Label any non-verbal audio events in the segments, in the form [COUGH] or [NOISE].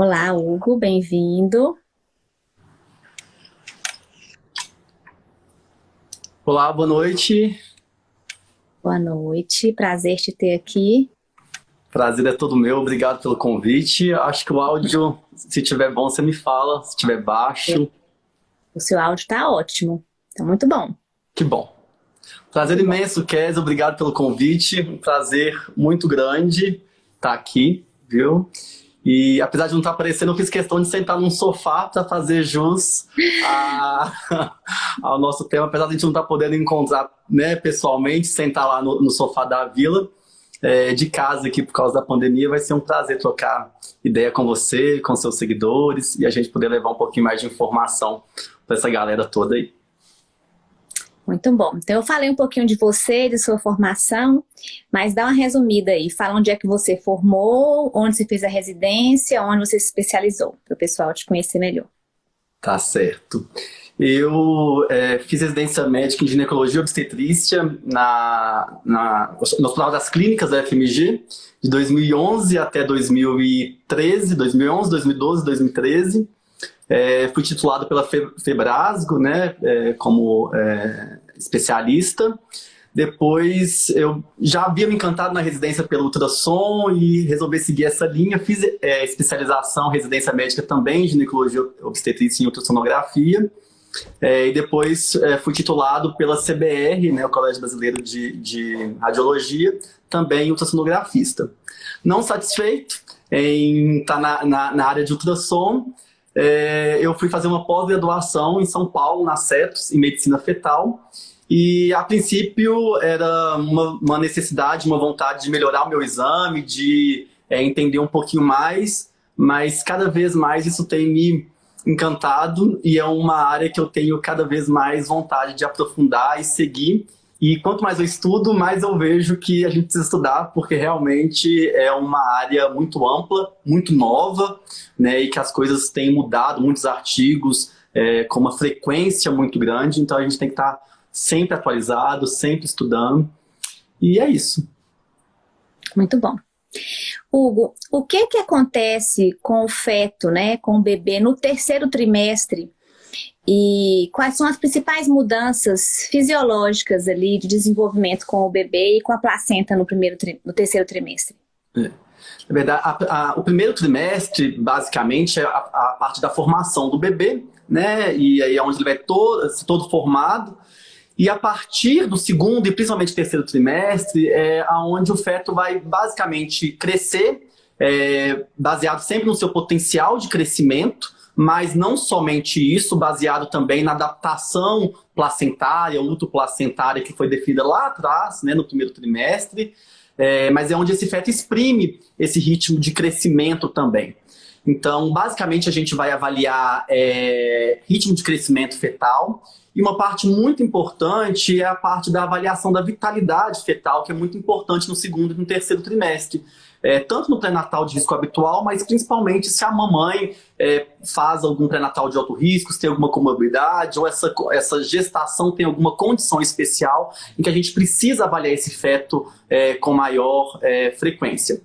Olá, Hugo, bem-vindo. Olá, boa noite. Boa noite, prazer te ter aqui. Prazer é todo meu, obrigado pelo convite. Acho que o áudio, [LAUGHS] se tiver bom, você me fala, se tiver baixo. O seu áudio está ótimo, está muito bom. Que bom. Prazer imenso, Kes, obrigado pelo convite. Um prazer muito grande estar aqui, viu? E apesar de não estar aparecendo, eu fiz questão de sentar num sofá para fazer jus a, [LAUGHS] ao nosso tema. Apesar de a gente não estar podendo encontrar né, pessoalmente, sentar lá no, no sofá da vila, é, de casa aqui por causa da pandemia, vai ser um prazer trocar ideia com você, com seus seguidores e a gente poder levar um pouquinho mais de informação para essa galera toda aí. Muito bom. Então eu falei um pouquinho de você, de sua formação, mas dá uma resumida aí. Fala onde é que você formou, onde você fez a residência, onde você se especializou, para o pessoal te conhecer melhor. Tá certo. Eu é, fiz residência médica em ginecologia e obstetrícia na, na, no Hospital das Clínicas da FMG, de 2011 até 2013, 2011, 2012, 2013. É, fui titulado pela Febrasgo, né, é, como é, especialista. Depois eu já havia me encantado na residência pelo ultrassom e resolvi seguir essa linha. Fiz é, especialização, residência médica também, ginecologia obstetrícia e ultrassonografia. É, e depois é, fui titulado pela CBR, né, o Colégio Brasileiro de, de Radiologia, também ultrassonografista. Não satisfeito em estar tá na, na, na área de ultrassom, é, eu fui fazer uma pós-graduação em São Paulo, na CETOS, em Medicina Fetal. E, a princípio, era uma, uma necessidade, uma vontade de melhorar o meu exame, de é, entender um pouquinho mais, mas cada vez mais isso tem me encantado e é uma área que eu tenho cada vez mais vontade de aprofundar e seguir. E quanto mais eu estudo, mais eu vejo que a gente precisa estudar, porque realmente é uma área muito ampla, muito nova, né, e que as coisas têm mudado, muitos artigos, é, com uma frequência muito grande, então a gente tem que estar sempre atualizado, sempre estudando, e é isso. Muito bom. Hugo, o que que acontece com o feto, né, com o bebê no terceiro trimestre e quais são as principais mudanças fisiológicas ali de desenvolvimento com o bebê e com a placenta no, primeiro no terceiro trimestre? É. Na verdade, a, a, o primeiro trimestre, basicamente, é a, a, parte da formação do bebê, né? E aí é onde ele vai todo, todo formado. E a partir do segundo e principalmente terceiro trimestre, é aonde o feto vai basicamente crescer, é, baseado sempre no seu potencial de crescimento, mas não somente isso, baseado também na adaptação placentária, luto-placentária que foi definida lá atrás, né, no primeiro trimestre, é, mas é onde esse feto exprime esse ritmo de crescimento também. Então, basicamente, a gente vai avaliar é, ritmo de crescimento fetal e uma parte muito importante é a parte da avaliação da vitalidade fetal, que é muito importante no segundo e no terceiro trimestre é, tanto no pré-natal de risco habitual, mas principalmente se a mamãe é, faz algum pré-natal de alto risco, se tem alguma comorbidade, ou essa, essa gestação tem alguma condição especial em que a gente precisa avaliar esse feto é, com maior é, frequência.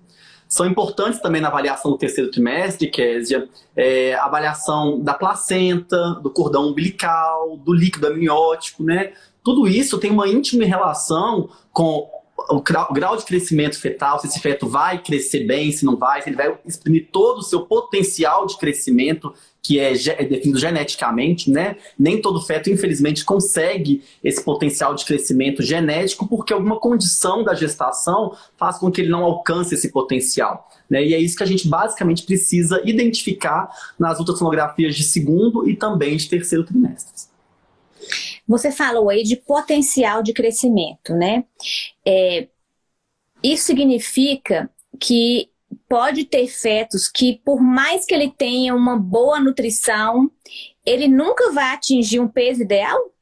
São importantes também na avaliação do terceiro trimestre, Késia, é, avaliação da placenta, do cordão umbilical, do líquido amniótico, né? Tudo isso tem uma íntima relação com o grau de crescimento fetal, se esse feto vai crescer bem, se não vai, se ele vai exprimir todo o seu potencial de crescimento que é, é definido geneticamente, né? Nem todo feto, infelizmente, consegue esse potencial de crescimento genético porque alguma condição da gestação faz com que ele não alcance esse potencial. Né? E é isso que a gente basicamente precisa identificar nas ultrassonografias de segundo e também de terceiro trimestre. Você falou aí de potencial de crescimento, né? É, isso significa que pode ter fetos que, por mais que ele tenha uma boa nutrição, ele nunca vai atingir um peso ideal?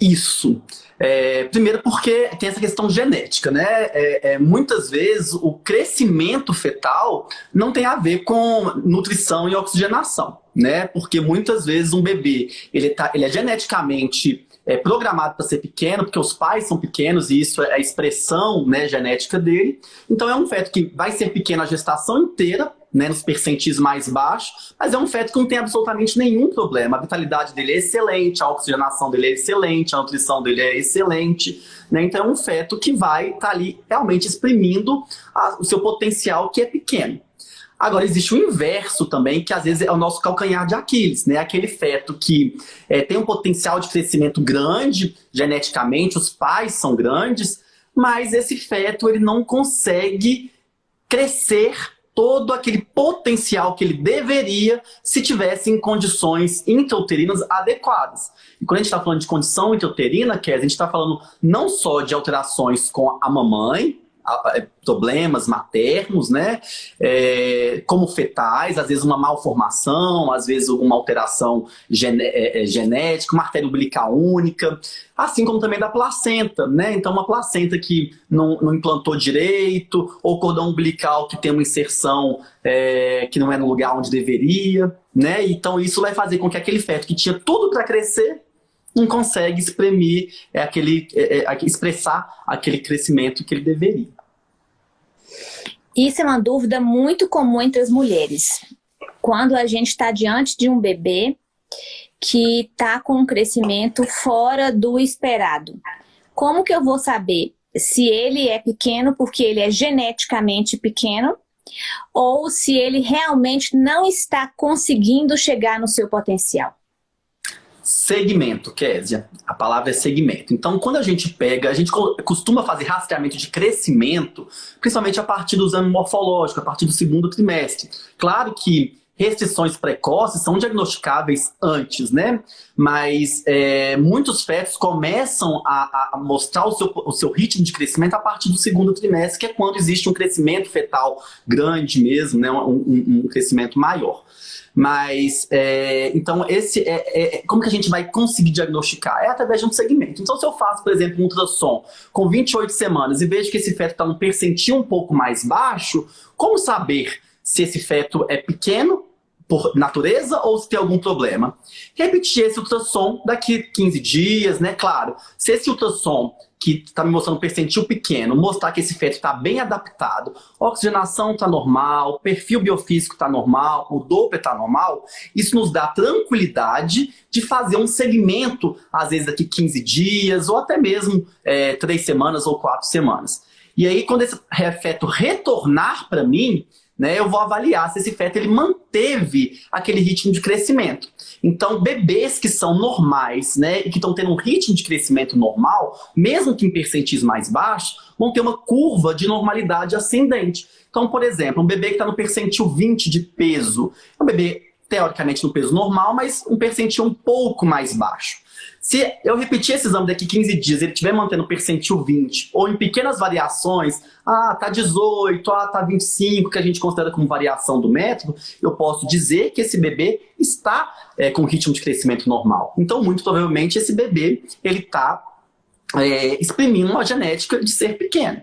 Isso. É, primeiro porque tem essa questão genética, né? É, é, muitas vezes o crescimento fetal não tem a ver com nutrição e oxigenação, né? Porque muitas vezes um bebê, ele, tá, ele é geneticamente é, programado para ser pequeno, porque os pais são pequenos e isso é a expressão né, genética dele. Então é um feto que vai ser pequeno a gestação inteira, né, nos percentis mais baixos, mas é um feto que não tem absolutamente nenhum problema. A vitalidade dele é excelente, a oxigenação dele é excelente, a nutrição dele é excelente. Né? Então é um feto que vai estar tá ali realmente exprimindo a, o seu potencial que é pequeno. Agora, existe o inverso também, que às vezes é o nosso calcanhar de Aquiles, né? Aquele feto que é, tem um potencial de crescimento grande, geneticamente, os pais são grandes, mas esse feto ele não consegue crescer todo aquele potencial que ele deveria se tivesse em condições intrauterinas adequadas. E quando a gente está falando de condição intrauterina, que a gente está falando não só de alterações com a mamãe, problemas maternos, né? É, como fetais, às vezes uma malformação, às vezes uma alteração é, é, genética, uma artéria umbilical única, assim como também da placenta, né? Então uma placenta que não, não implantou direito, ou cordão umbilical que tem uma inserção é, que não é no lugar onde deveria, né? Então isso vai fazer com que aquele feto que tinha tudo para crescer não consegue exprimir é, aquele, é, é, expressar aquele crescimento que ele deveria. Isso é uma dúvida muito comum entre as mulheres. Quando a gente está diante de um bebê que está com um crescimento fora do esperado. Como que eu vou saber se ele é pequeno porque ele é geneticamente pequeno ou se ele realmente não está conseguindo chegar no seu potencial? Segmento, Késia. A palavra é segmento. Então, quando a gente pega, a gente costuma fazer rastreamento de crescimento, principalmente a partir do exame morfológico, a partir do segundo trimestre. Claro que restrições precoces são diagnosticáveis antes, né? Mas é, muitos fetos começam a, a mostrar o seu, o seu, ritmo de crescimento a partir do segundo trimestre, que é quando existe um crescimento fetal grande mesmo, né? um, um, um crescimento maior. Mas, é, então, esse é, é, como que a gente vai conseguir diagnosticar? É através de um segmento. Então, se eu faço, por exemplo, um ultrassom com 28 semanas e vejo que esse feto está num percentil um pouco mais baixo, como saber se esse feto é pequeno por natureza ou se tem algum problema. Repetir esse ultrassom daqui 15 dias, né? Claro, se esse ultrassom que está me mostrando um percentil pequeno, mostrar que esse feto está bem adaptado, oxigenação está normal, perfil biofísico está normal, o Doppler está normal, isso nos dá tranquilidade de fazer um segmento, às vezes daqui 15 dias, ou até mesmo é, 3 semanas ou 4 semanas. E aí, quando esse feto retornar para mim, né, eu vou avaliar se esse feto ele manteve aquele ritmo de crescimento. Então, bebês que são normais né, e que estão tendo um ritmo de crescimento normal, mesmo que em percentis mais baixos, vão ter uma curva de normalidade ascendente. Então, por exemplo, um bebê que está no percentil 20 de peso, é um bebê teoricamente no peso normal, mas um percentil um pouco mais baixo. Se eu repetir esse exame daqui 15 dias, ele estiver mantendo percentil 20, ou em pequenas variações, ah, tá 18, ah, tá 25, que a gente considera como variação do método, eu posso dizer que esse bebê está é, com ritmo de crescimento normal. Então, muito provavelmente, esse bebê, ele está é, exprimindo uma genética de ser pequeno.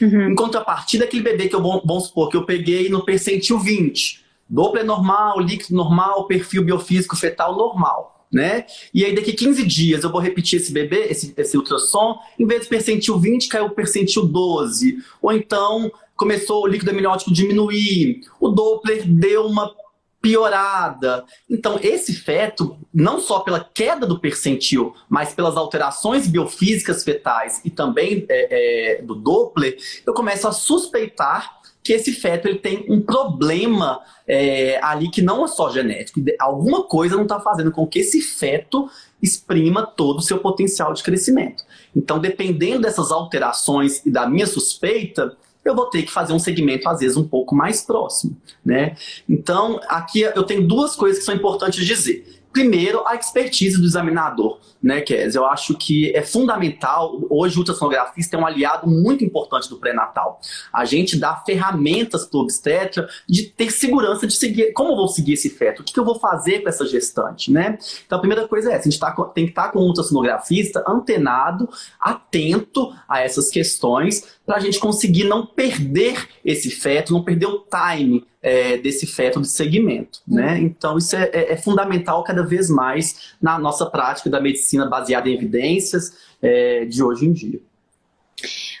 Uhum. Em contrapartida, aquele bebê que eu, vamos supor, que eu peguei no percentil 20, Doppler normal, líquido normal, perfil biofísico fetal normal né? E aí daqui 15 dias eu vou repetir esse bebê, esse, esse ultrassom, em vez de percentil 20, caiu percentil 12. Ou então começou o líquido amniótico diminuir, o Doppler deu uma piorada. Então, esse feto, não só pela queda do percentil, mas pelas alterações biofísicas fetais e também é, é, do Doppler, eu começo a suspeitar que esse feto ele tem um problema é, ali que não é só genético. Alguma coisa não está fazendo com que esse feto exprima todo o seu potencial de crescimento. Então, dependendo dessas alterações e da minha suspeita, eu vou ter que fazer um segmento, às vezes, um pouco mais próximo. Né? Então, aqui eu tenho duas coisas que são importantes dizer. Primeiro, a expertise do examinador, né, Kes? Eu acho que é fundamental, hoje o ultrassonografista é um aliado muito importante do pré-natal. A gente dá ferramentas para o obstetra de ter segurança de seguir, como eu vou seguir esse feto, o que, que eu vou fazer com essa gestante, né? Então a primeira coisa é essa, a gente tá, tem que estar tá com o ultrassonografista antenado, atento a essas questões, para a gente conseguir não perder esse feto, não perder o time é, desse feto de segmento. Né? Então isso é, é, é, fundamental cada vez mais na nossa prática da medicina baseada em evidências é, de hoje em dia.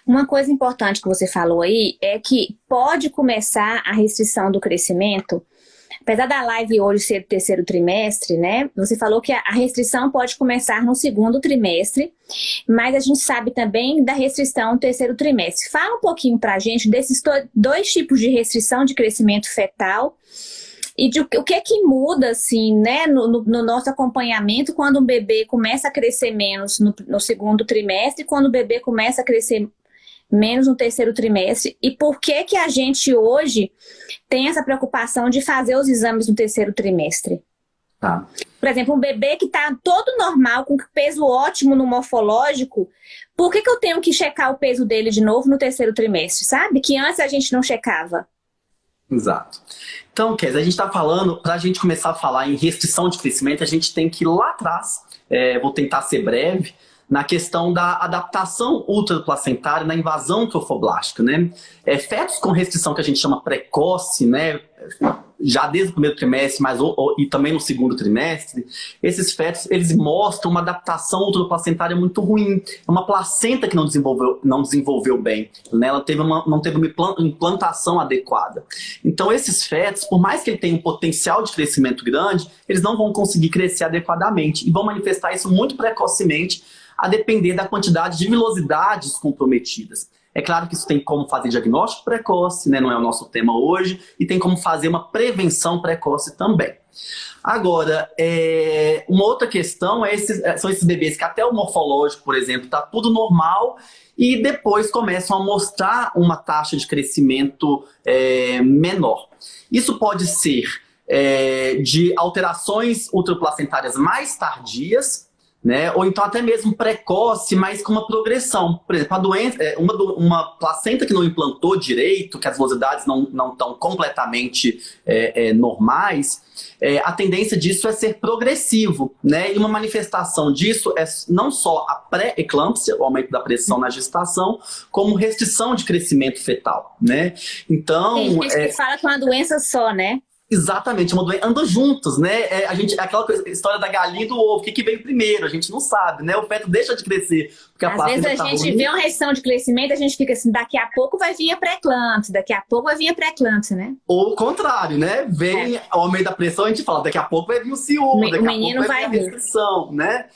Uma coisa importante que você falou aí é que pode começar a restrição do crescimento Apesar da live hoje ser do terceiro trimestre, né? Você falou que a restrição pode começar no segundo trimestre, mas a gente sabe também da restrição no terceiro trimestre. Fala um pouquinho pra gente desses dois tipos de restrição de crescimento fetal e de, o que é que muda, assim, né, no, no, no, nosso acompanhamento quando um bebê começa a crescer menos no, no segundo trimestre, quando o bebê começa a crescer menos no terceiro trimestre, e por que que a gente hoje tem essa preocupação de fazer os exames no terceiro trimestre? Tá. Por exemplo, um bebê que está todo normal, com peso ótimo no morfológico, por que, que eu tenho que checar o peso dele de novo no terceiro trimestre, sabe? Que antes a gente não checava. Exato. Então, Kes, a gente está falando, para a gente começar a falar em restrição de crescimento, a gente tem que ir lá atrás, é, vou tentar ser breve, na questão da adaptação ultraplacentária na invasão trofoblástica, né? É, fetos com restrição que a gente chama precoce, né? Já desde o primeiro trimestre, mas ou, ou, e também no segundo trimestre, esses fetos eles mostram uma adaptação ultraplacentária muito ruim. É uma placenta que não desenvolveu, não desenvolveu bem, né? Ela teve uma, não teve uma implantação adequada. Então esses fetos, por mais que ele tenha um potencial de crescimento grande, eles não vão conseguir crescer adequadamente e vão manifestar isso muito precocemente a depender da quantidade de vilosidades comprometidas. É claro que isso tem como fazer diagnóstico precoce, né? não é o nosso tema hoje, e tem como fazer uma prevenção precoce também. Agora, é, uma outra questão é esses, é, são esses bebês que até o morfológico, por exemplo, está tudo normal e depois começam a mostrar uma taxa de crescimento é, menor. Isso pode ser é, de alterações ultraplacentárias mais tardias, né? Ou então até mesmo precoce, mas com uma progressão. Por exemplo, a doença, é, uma, uma placenta que não implantou direito, que as velocidades não, não estão completamente é, é, normais, é, a tendência disso é ser progressivo, né? E uma manifestação disso é não só a pré-eclâmpsia, o aumento da pressão na gestação, como restrição de crescimento fetal, né? Então... Tem gente é... que fala é uma doença só, né? Exatamente, uma doença, andam juntos, né? É, a gente, aquela coisa, história da galinha e do ovo, o que, que veio primeiro? A gente não sabe, né? O feto deixa de crescer. Porque Às vezes a tá gente ruim. vê uma restrição de crescimento, a gente fica assim, daqui a pouco vai vir a pré-eclâmpsia, daqui a pouco vai vir a pré-eclâmpsia, né? Ou o contrário, né? Vem é. ao meio da pressão, a gente fala, daqui a pouco vai vir o ciúme, daqui a pouco vai, vai vir a restrição, né?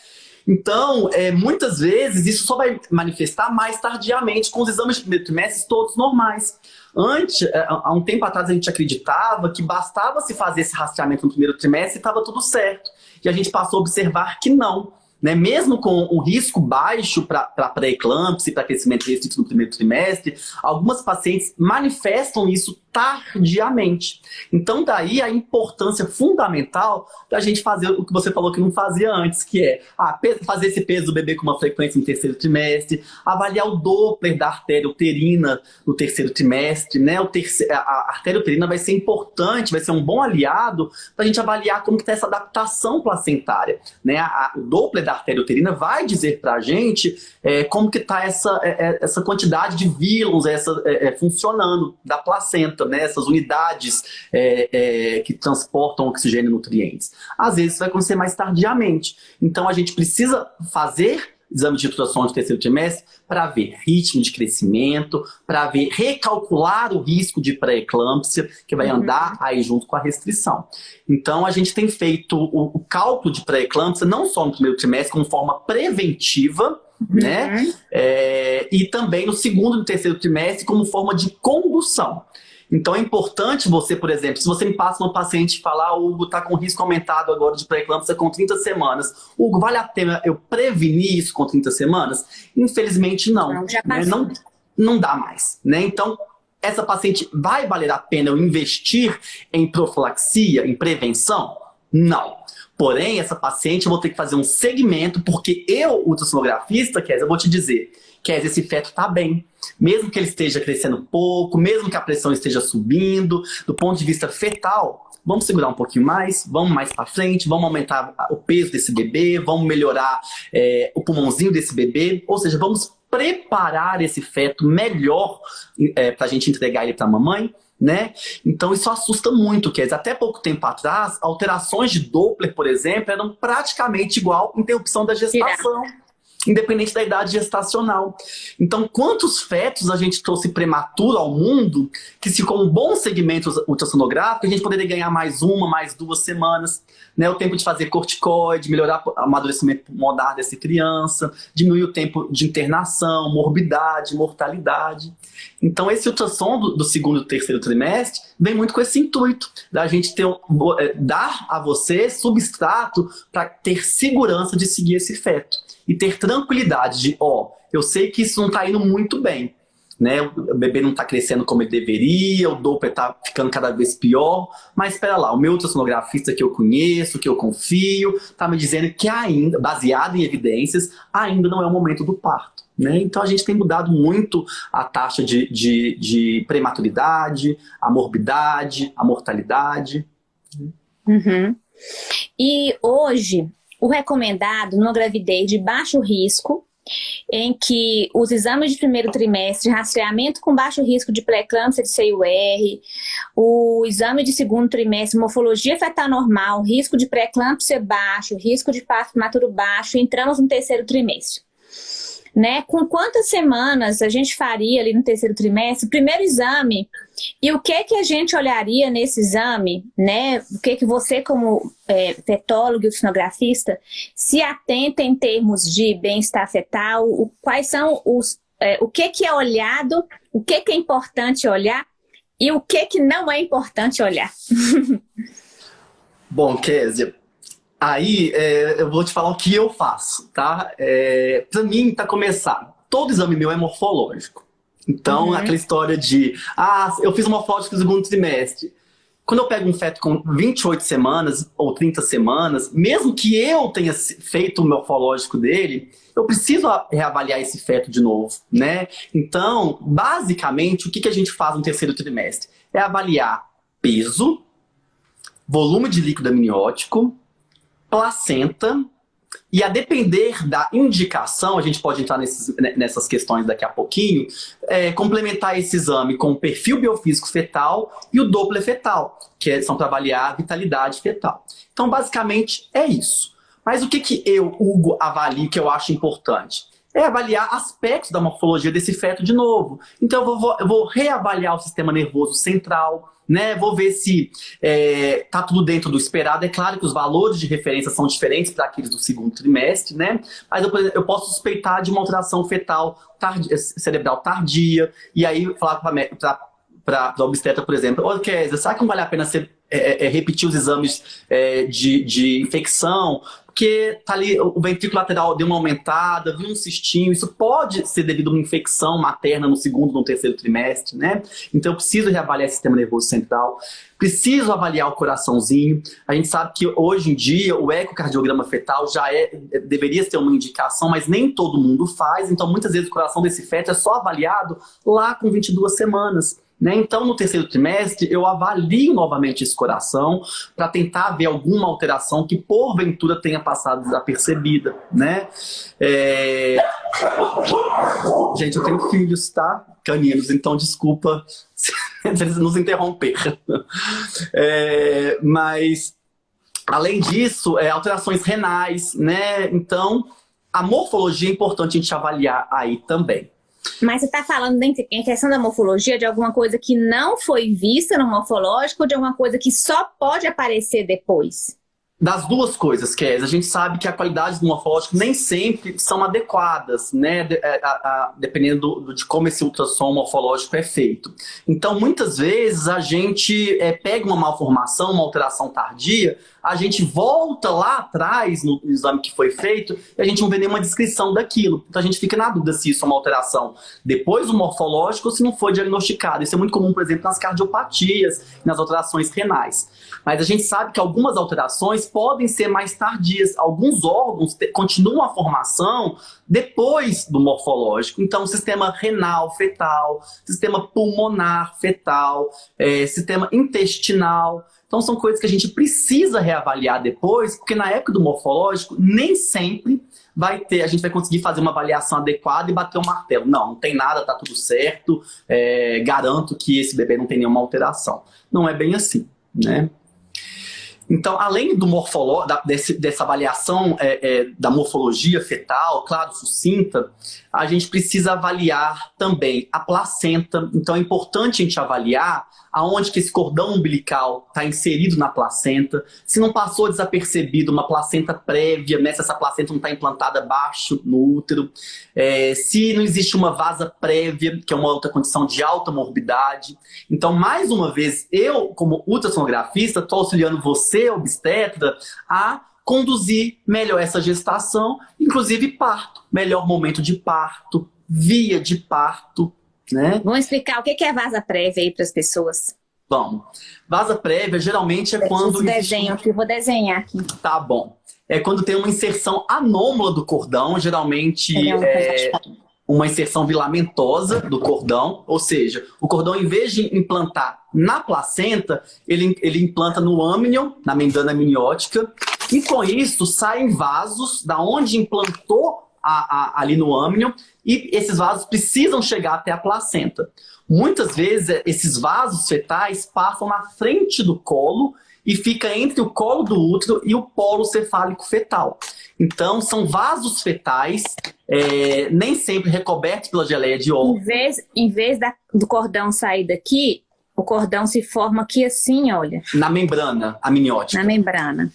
Então, é, muitas vezes, isso só vai manifestar mais tardiamente, com os exames de primeiro trimestre todos normais. Antes, é, há um tempo atrás, a gente acreditava que bastava se fazer esse rastreamento no primeiro trimestre e estava tudo certo. E a gente passou a observar que não. Né? Mesmo com um risco baixo para pré-eclâmpsia para crescimento restrito no primeiro trimestre, algumas pacientes manifestam isso tardiamente. Então daí a importância fundamental da gente fazer o que você falou que não fazia antes, que é ah, fazer esse peso do bebê com uma frequência no terceiro trimestre, avaliar o Doppler da artéria uterina no terceiro trimestre, né? O terceiro, a artéria uterina vai ser importante, vai ser um bom aliado para a gente avaliar como está essa adaptação placentária. Né? A, o Doppler da artéria uterina vai dizer para a gente é, como que está essa, é, é, essa quantidade de vírus essa, é, é, funcionando da placenta né, essas unidades é, é, que transportam oxigênio e nutrientes. Às vezes vai acontecer mais tardiamente. Então a gente precisa fazer exame de ultrassom de terceiro trimestre para ver ritmo de crescimento, para ver, recalcular o risco de pré-eclâmpsia, que vai uhum. andar aí junto com a restrição. Então, a gente tem feito o, o cálculo de pré-eclâmpsia, não só no primeiro trimestre, como forma preventiva, uhum. né? É, e também no segundo e no terceiro trimestre, como forma de condução. Então é importante você, por exemplo, se você me passa uma paciente e falar, ah, Hugo, está com risco aumentado agora de pré-eclâmpsia com 30 semanas. Hugo, vale a pena eu prevenir isso com 30 semanas? Infelizmente não. Não, né? não, não dá mais. Né? Então, essa paciente vai valer a pena eu investir em profilaxia, em prevenção? Não. Porém, essa paciente eu vou ter que fazer um segmento, porque eu, ultrassonografista, Kézia, eu vou te dizer, Kézia, esse feto está bem mesmo que ele esteja crescendo pouco, mesmo que a pressão esteja subindo, do ponto de vista fetal, vamos segurar um pouquinho mais, vamos mais para frente, vamos aumentar o peso desse bebê, vamos melhorar é, o pulmãozinho desse bebê, ou seja, vamos preparar esse feto melhor é, para a gente entregar ele para a mamãe, né? Então isso assusta muito, quer dizer, até pouco tempo atrás, alterações de Doppler, por exemplo, eram praticamente igual interrupção da gestação. Independente da idade gestacional. Então, quantos fetos a gente trouxe prematuro ao mundo, que se com um bom segmento ultrassonográfico, a gente poderia ganhar mais uma, mais duas semanas, né? o tempo de fazer corticoide, melhorar o amadurecimento pulmonar dessa criança, diminuir o tempo de internação, morbidade, mortalidade. Então, esse ultrassom do, do segundo e terceiro trimestre vem muito com esse intuito, da gente ter, é, dar a você substrato para ter segurança de seguir esse feto e ter tranquilidade de, ó, oh, eu sei que isso não está indo muito bem, né? O bebê não está crescendo como ele deveria, o Doppler está ficando cada vez pior, mas espera lá, o meu ultrassonografista que eu conheço, que eu confio, está me dizendo que ainda, baseado em evidências, ainda não é o momento do parto. Né? Então a gente tem mudado muito a taxa de, de, de prematuridade, a morbidade, a mortalidade. Uhum. E hoje, o recomendado numa gravidez de baixo risco, em que os exames de primeiro trimestre, rastreamento com baixo risco de pré-eclâmpsia de CIUR, o exame de segundo trimestre, morfologia fetal normal, risco de pré-eclâmpsia baixo, risco de parto prematuro baixo, entramos no terceiro trimestre né? Com quantas semanas a gente faria ali no terceiro trimestre, primeiro exame, e o que que a gente olharia nesse exame, né? O que que você como é, fetólogo e ultrassonografista se atenta em termos de bem-estar fetal, o, quais são os, é, o que que é olhado, o que que é importante olhar e o que que não é importante olhar. [LAUGHS] Bom, Kézia, Aí, é, eu vou te falar o que eu faço, tá? É, pra mim, tá começar, todo exame meu é morfológico. Então, uhum. aquela história de, ah, eu fiz morfológico no segundo trimestre. Quando eu pego um feto com 28 semanas ou 30 semanas, mesmo que eu tenha feito o morfológico dele, eu preciso reavaliar esse feto de novo, né? Então, basicamente, o que, que a gente faz no terceiro trimestre? É avaliar peso, volume de líquido amniótico, placenta, e a depender da indicação, a gente pode entrar nesses, né, nessas questões daqui a pouquinho, é, complementar esse exame com o perfil biofísico fetal e o Doppler fetal, que é, são para avaliar a vitalidade fetal. Então, basicamente, é isso. Mas o que, que eu, Hugo, avalio que eu acho importante? É avaliar aspectos da morfologia desse feto de novo. Então, eu vou, eu vou reavaliar o sistema nervoso central, né? Vou ver se é, tá tudo dentro do esperado. É claro que os valores de referência são diferentes para aqueles do segundo trimestre, né? Mas eu, eu posso suspeitar de uma alteração fetal tardia, cerebral tardia, e aí falar para a obstetra, por exemplo, ô Kézia, será que não vale a pena é, é, repetir os exames de, de infecção? Porque tá ali, o ventrículo lateral deu uma aumentada, viu um cistinho, isso pode ser devido a uma infecção materna no segundo, no terceiro trimestre, né? Então eu preciso reavaliar o sistema nervoso central, preciso avaliar o coraçãozinho. A gente sabe que hoje em dia o ecocardiograma fetal já é, deveria ser uma indicação, mas nem todo mundo faz, então muitas vezes o coração desse feto é só avaliado lá com 22 semanas. Né? Então, no terceiro trimestre, eu avalio novamente esse coração para tentar ver alguma alteração que, porventura, tenha passado desapercebida. Né? É... Gente, eu tenho filhos, tá? Caninos, então desculpa [LAUGHS] se eles nos interromper. É... Mas, além disso, é, alterações renais, né? Então, a morfologia é importante a gente avaliar aí também. Mas você está falando em questão da morfologia de alguma coisa que não foi vista no morfológico ou de alguma coisa que só pode aparecer depois? Das duas coisas, Kes, a gente sabe que a qualidade do morfológico nem sempre são adequadas, né? De, é, a, a, dependendo do, de como esse ultrassom morfológico é feito. Então, muitas vezes, a gente é, pega uma malformação, uma alteração tardia, a gente volta lá atrás no exame que foi feito e a gente não vê nenhuma descrição daquilo. Então a gente fica na dúvida se isso é uma alteração depois do morfológico ou se não foi diagnosticado. Isso é muito comum, por exemplo, nas cardiopatias, nas alterações renais. Mas a gente sabe que algumas alterações podem ser mais tardias. Alguns órgãos continuam a formação depois do morfológico. Então, sistema renal fetal, sistema pulmonar fetal, é, sistema intestinal. Então são coisas que a gente precisa reavaliar depois, porque na época do morfológico, nem sempre vai ter, a gente vai conseguir fazer uma avaliação adequada e bater o um martelo. Não, não tem nada, tá tudo certo, é, garanto que esse bebê não tem nenhuma alteração. Não é bem assim, né? Então, além do morfolo, da, desse, dessa avaliação é, é, da morfologia fetal, claro, sucinta, a gente precisa avaliar também a placenta. Então, é importante a gente avaliar aonde que esse cordão umbilical está inserido na placenta, se não passou desapercebido uma placenta prévia, né, se essa placenta não está implantada abaixo no útero, é, se não existe uma vasa prévia, que é uma outra condição de alta morbidade. Então, mais uma vez, eu, como ultrassonografista, estou auxiliando você, obstetra, a conduzir melhor essa gestação, inclusive parto, melhor momento de parto, via de parto, né? Vamos explicar o que é vaza prévia aí para as pessoas. Bom, vaza prévia geralmente é quando... desenho aqui, vou desenhar aqui. Tá bom. É quando tem uma inserção anômala do cordão, geralmente é uma inserção vilamentosa do cordão, ou seja, o cordão em vez de implantar na placenta, ele, ele implanta no âmnion, na membrana amniótica, e com isso saem vasos da onde implantou a, a, ali no âmnion e esses vasos precisam chegar até a placenta. Muitas vezes, é, esses vasos fetais passam na frente do colo e fica entre o colo do útero e o polo cefálico fetal. Então, são vasos fetais, é, nem sempre recobertos pela geleia de óleo. Em vez, em vez da, do cordão sair daqui, o cordão se forma aqui assim, olha. Na membrana amniótica. Na membrana.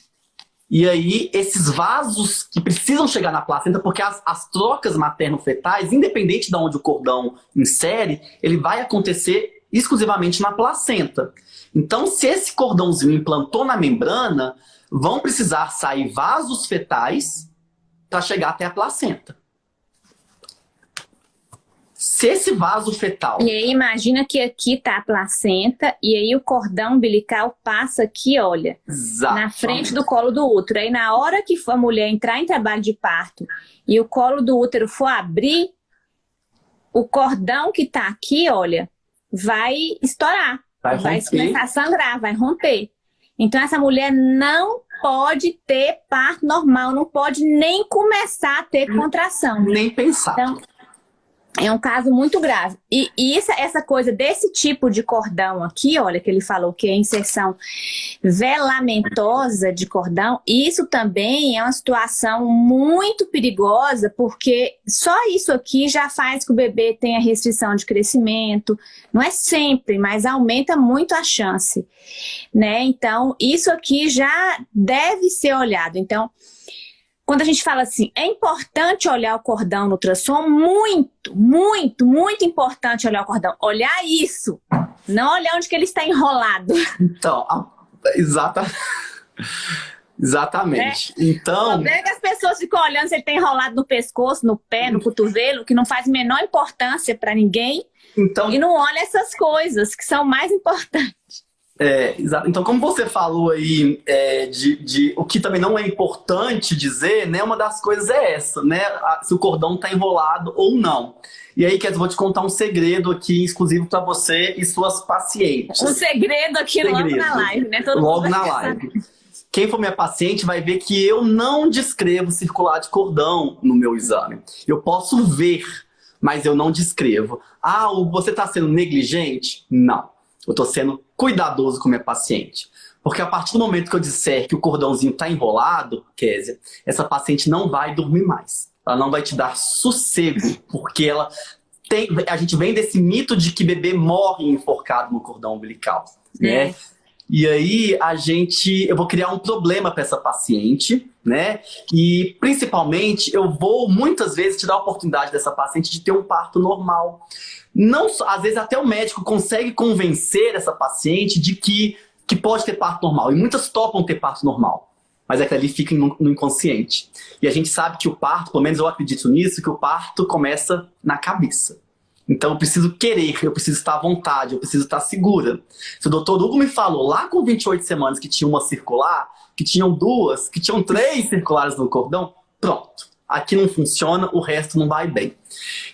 E aí, esses vasos que precisam chegar na placenta, porque as, as trocas materno-fetais, independente de onde o cordão insere, ele vai acontecer exclusivamente na placenta. Então, se esse cordãozinho implantou na membrana, vão precisar sair vasos fetais para chegar até a placenta. Se esse vaso fetal... E aí imagina que aqui tá a placenta e aí o cordão umbilical passa aqui, olha, Exatamente. na frente do colo do útero. Aí na hora que a mulher entrar em trabalho de parto e o colo do útero for abrir, o cordão que tá aqui, olha, vai estourar. Vai, vai começar a sangrar, vai romper. Então essa mulher não pode ter parto normal, não pode nem começar a ter contração. Nem pensar. Então, é um caso muito grave. E, e essa, essa coisa desse tipo de cordão aqui, olha, que ele falou que é inserção velamentosa de cordão, isso também é uma situação muito perigosa, porque só isso aqui já faz que o bebê tenha restrição de crescimento. Não é sempre, mas aumenta muito a chance. Né? Então, isso aqui já deve ser olhado. Então, quando a gente fala assim, é importante olhar o cordão no ultrassom, muito, muito, muito importante olhar o cordão. Olhar isso, não olhar onde que ele está enrolado. Então, exata... exatamente. É. Então... O é que as pessoas ficam olhando se ele está enrolado no pescoço, no pé, no cotovelo, que não faz menor importância para ninguém. Então... E não olha essas coisas que são mais importantes. É, então, como você falou aí, é, de, de, o que também não é importante dizer, né, uma das coisas é essa, né, se o cordão está enrolado ou não. E aí, Kézia, vou te contar um segredo aqui, exclusivo para você e suas pacientes. Um segredo aqui segredo. logo na live, né? Todo logo na live. Quem for minha paciente vai ver que eu não descrevo circular de cordão no meu exame. Eu posso ver, mas eu não descrevo. Ah, você está sendo negligente? Não. Eu estou sendo cuidadoso com minha paciente. Porque a partir do momento que eu disser que o cordãozinho está enrolado, Kézia, essa paciente não vai dormir mais. Ela não vai te dar sossego, porque ela tem, a gente vem desse mito de que bebê morre enforcado no cordão umbilical, né? É. E aí a gente, eu vou criar um problema para essa paciente, né? E principalmente eu vou muitas vezes te dar a oportunidade dessa paciente de ter um parto normal. Não, às vezes até o médico consegue convencer essa paciente de que, que pode ter parto normal. E muitas topam ter parto normal. Mas é que ali fica no, inconsciente. E a gente sabe que o parto, pelo menos eu acredito nisso, que o parto começa na cabeça. Então eu preciso querer, eu preciso estar à vontade, eu preciso estar segura. Se o doutor Hugo me falou lá com 28 semanas que tinha uma circular, que tinham duas, que tinham três circulares no cordão, pronto aqui não funciona, o resto não vai bem.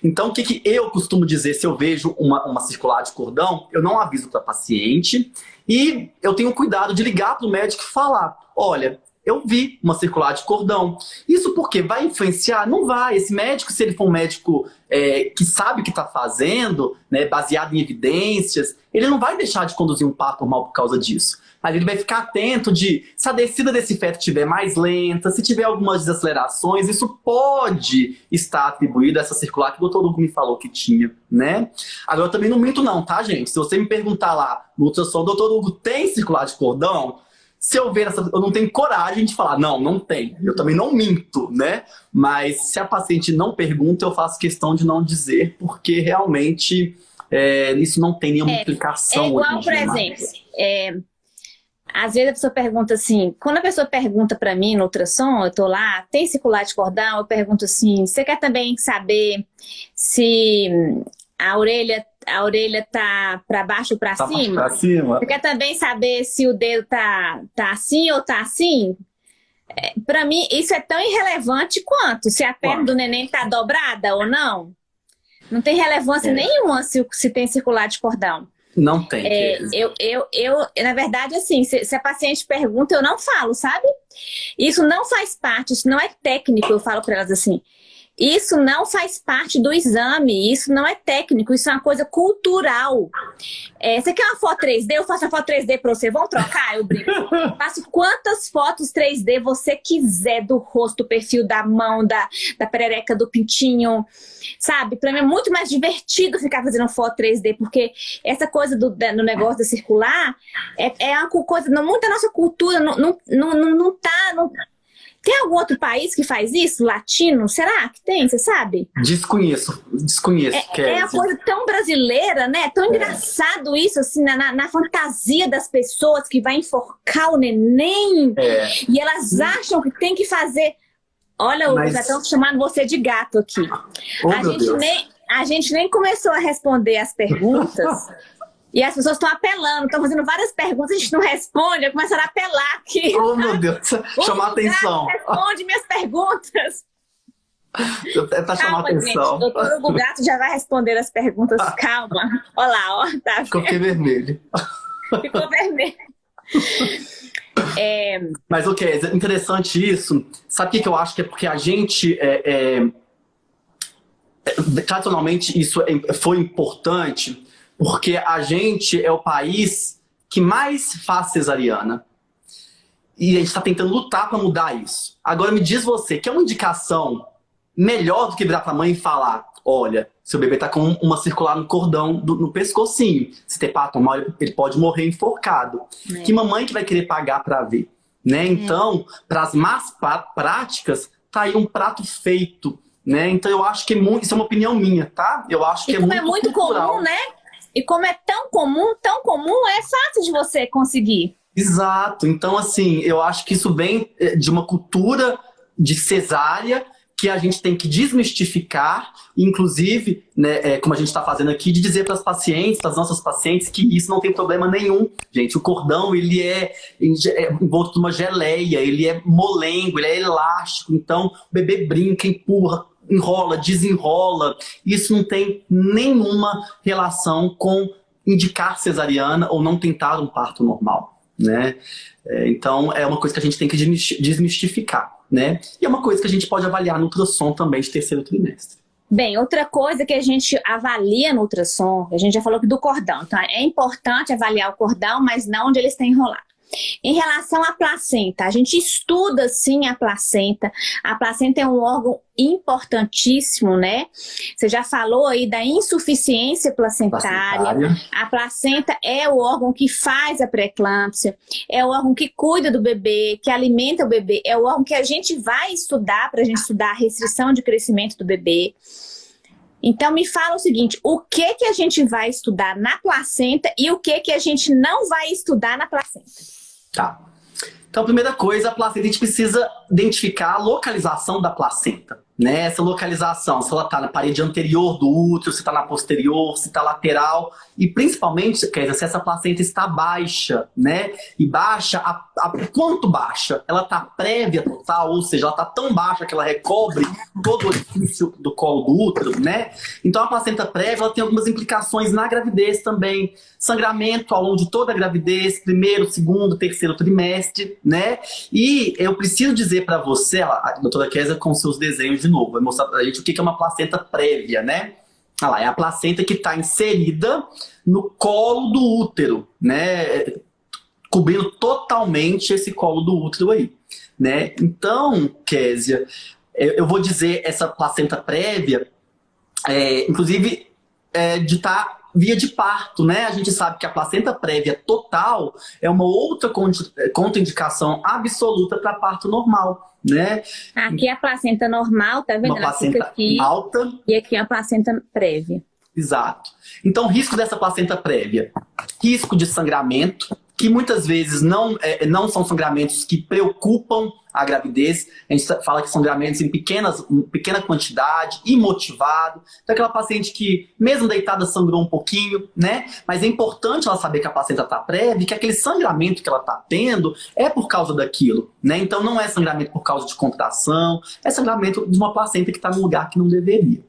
Então, o que, que eu costumo dizer se eu vejo uma, uma circular de cordão? Eu não aviso para paciente e eu tenho cuidado de ligar para o médico e falar, olha, eu vi uma circular de cordão. Isso porque vai influenciar? Não vai. Esse médico, se ele for um médico é, que sabe o que está fazendo, né, baseado em evidências, ele não vai deixar de conduzir um parto normal por causa disso. Mas ele vai ficar atento de se a descida desse feto estiver mais lenta, se tiver algumas desacelerações, isso pode estar atribuído a essa circular que o doutor Hugo me falou que tinha, né? Agora, eu também não minto não, tá, gente? Se você me perguntar lá no ultrassom, doutor Hugo, tem circular de cordão? Se eu ver essa, eu não tenho coragem de falar, não, não tem. Eu também não minto, né? Mas se a paciente não pergunta, eu faço questão de não dizer, porque realmente é, isso não tem nenhuma é, implicação. É igual, por exemplo, é, às vezes a pessoa pergunta assim, quando a pessoa pergunta para mim no ultrassom, eu tô lá, tem circular de cordão, eu pergunto assim, você quer também saber se a orelha a orelha tá para baixo ou para tá cima? Pra cima. Você quer também saber se o dedo tá, tá assim ou tá assim? É, para mim, isso é tão irrelevante quanto se a perna do neném tá dobrada ou não. Não tem relevância é. nenhuma se, se tem circular de cordão. Não tem. É, eu, eu, eu, na verdade, assim, se, se, a paciente pergunta, eu não falo, sabe? Isso não faz parte, isso não é técnico, eu falo para elas assim. Isso não faz parte do exame, isso não é técnico, isso é uma coisa cultural. É, você quer uma foto 3D? Eu faço a foto 3D para você. Vamos trocar? Eu brinco. [LAUGHS] Faço quantas fotos 3D você quiser do rosto, do perfil, da mão, da, da perereca, do pintinho. Sabe? Para mim é muito mais divertido ficar fazendo foto 3D, porque essa coisa do, no negócio da circular é, é uma coisa, não, muito da nossa cultura, não, não, não, não tá... Não, tem algum outro país que faz isso? Latino? Será que tem? Você sabe? Desconheço, desconheço. É, é uma coisa tão brasileira, né? Tão é. engraçado isso, assim, na, na, fantasia das pessoas que vai enforcar o neném. É. E elas acham que tem que fazer... Olha, Mas... já estão chamando você de gato aqui. Oh, a, gente nem, a gente nem começou a responder as perguntas... [LAUGHS] E as pessoas estão apelando, estão fazendo várias perguntas, a gente não responde, começaram a apelar aqui. Oh, meu Deus, [LAUGHS] chamar atenção. Responde minhas perguntas. Tá chamando atenção. O doutor Hugo Gato já vai responder as perguntas, calma. Olha lá, ó. Tá [LAUGHS] Ficou vermelho. Ficou [LAUGHS] vermelho. É... Mas o que é interessante isso, sabe o que, que eu acho que é porque a gente é, é, tradicionalmente isso é, foi importante porque a gente é o país que mais faz cesariana. E a gente está tentando lutar para mudar isso. Agora me diz você, que é uma indicação melhor do que virar para a mãe e falar olha, seu bebê está com uma circular no cordão, do, no pescocinho. Se ter pato mal, ele pode morrer enforcado. É. Que mamãe que vai querer pagar para ver? Né? É. Então, para as más práticas, tá aí um prato feito. Né? Então eu acho que é muito, isso é uma opinião minha, tá? Eu acho que e é muito, é muito comum, né? E como é tão comum, tão comum, é fácil de você conseguir. Exato. Então, assim, eu acho que isso vem eh, de uma cultura de cesárea que a gente tem que desmistificar, inclusive, né, é, como a gente está fazendo aqui, de dizer para as pacientes, para as nossas pacientes, que isso não tem problema nenhum. Gente, o cordão, ele é, é envolto de uma geleia, ele é molengo, ele é elástico, então o bebê brinca, empurra, enrola, desenrola. Isso não tem nenhuma relação com indicar cesariana ou não tentar um parto normal, né? É, então, é uma coisa que a gente tem que desmistificar, né? E é uma coisa que a gente pode avaliar no ultrassom também de terceiro trimestre. Bem, outra coisa que a gente avalia no ultrassom, a gente já falou do cordão, então é importante avaliar o cordão, mas não onde ele está enrolado. Em relação à placenta, a gente estuda sim a placenta. A placenta é um órgão importantíssimo, né? Você já falou aí da insuficiência placentária. placentária. A placenta é o órgão que faz a pré-eclâmpsia, é o órgão que cuida do bebê, que alimenta o bebê, é o órgão que a gente vai estudar para a gente estudar a restrição de crescimento do bebê. Então me fala o seguinte, o que que a gente vai estudar na placenta e o que que a gente não vai estudar na placenta? Tá. Então, a primeira coisa, a placenta, a gente precisa identificar a localização da placenta. Né? Essa localização, se ela está na parede anterior do útero, se está na posterior, se está lateral, e principalmente, quer dizer, se essa placenta está baixa, né? E baixa, a, a quanto baixa? Ela está prévia total, ou seja, ela está tão baixa que ela recobre todo o orifício do colo do útero, né? Então a placenta prévia ela tem algumas implicações na gravidez também. Sangramento ao longo de toda a gravidez, primeiro, segundo, terceiro trimestre, né? E eu preciso dizer para você, a doutora Kézia com seus desenhos de novo, vai mostrar pra gente o que é uma placenta prévia, né? Olha lá, é a placenta que está inserida no colo do útero, né? Cobrindo totalmente esse colo do útero aí, né? Então, Késia, eu vou dizer essa placenta prévia, é, inclusive, é, de estar tá via de parto, né? A gente sabe que a placenta prévia total é uma outra contraindicação absoluta para parto normal, né? Aqui é a placenta normal, tá vendo? Uma placenta aqui, alta. E aqui é a placenta prévia. Exato. Então, risco dessa placenta prévia. Risco de sangramento, que muitas vezes não, é, não são sangramentos que preocupam a gravidez. A gente fala que sangramentos em, pequenas, pequena quantidade, imotivado. Então, aquela paciente que, mesmo deitada, sangrou um pouquinho, né? Mas é importante ela saber que a placenta está prévia que aquele sangramento que ela está tendo é por causa daquilo, né? Então, não é sangramento por causa de contração, é sangramento de uma placenta que está num lugar que não deveria.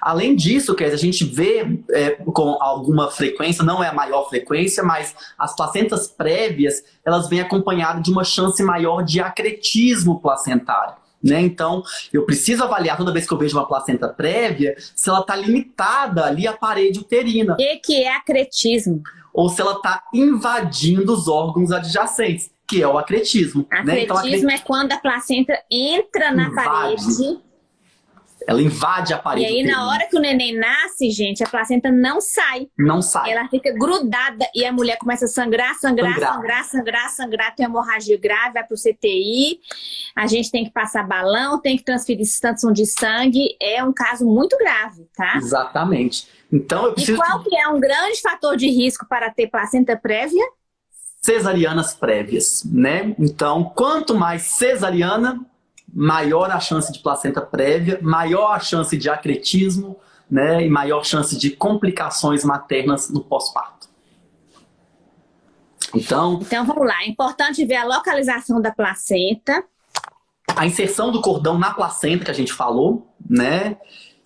Além disso, quer dizer, a gente vê é, com alguma frequência, não é a maior frequência, mas as placentas prévias, elas vêm acompanhadas de uma chance maior de acretismo placentário. Né? Então, eu preciso avaliar toda vez que eu vejo uma placenta prévia se ela está limitada ali à parede uterina. O que, que é acretismo? Ou se ela está invadindo os órgãos adjacentes, que é o acretismo. Acretismo né? então, acret... é quando a placenta entra na Invade. parede ela invade a parede. E aí, na hora que o neném nasce, gente, a placenta não sai. Não sai. Ela fica grudada e a mulher começa a sangrar, sangrar, sangrar, sangrar, sangrar, sangrar. Tem hemorragia grave, vai pro CTI. A gente tem que passar balão, tem que transferir substância de sangue. É um caso muito grave, tá? Exatamente. Então, eu preciso... E qual que é um grande fator de risco para ter placenta prévia? Cesarianas prévias, né? Então, quanto mais cesariana, maior a chance de placenta prévia, maior a chance de acretismo, né, e maior chance de complicações maternas no pós-parto. Então, então vamos lá, é importante ver a localização da placenta. A inserção do cordão na placenta que a gente falou, né?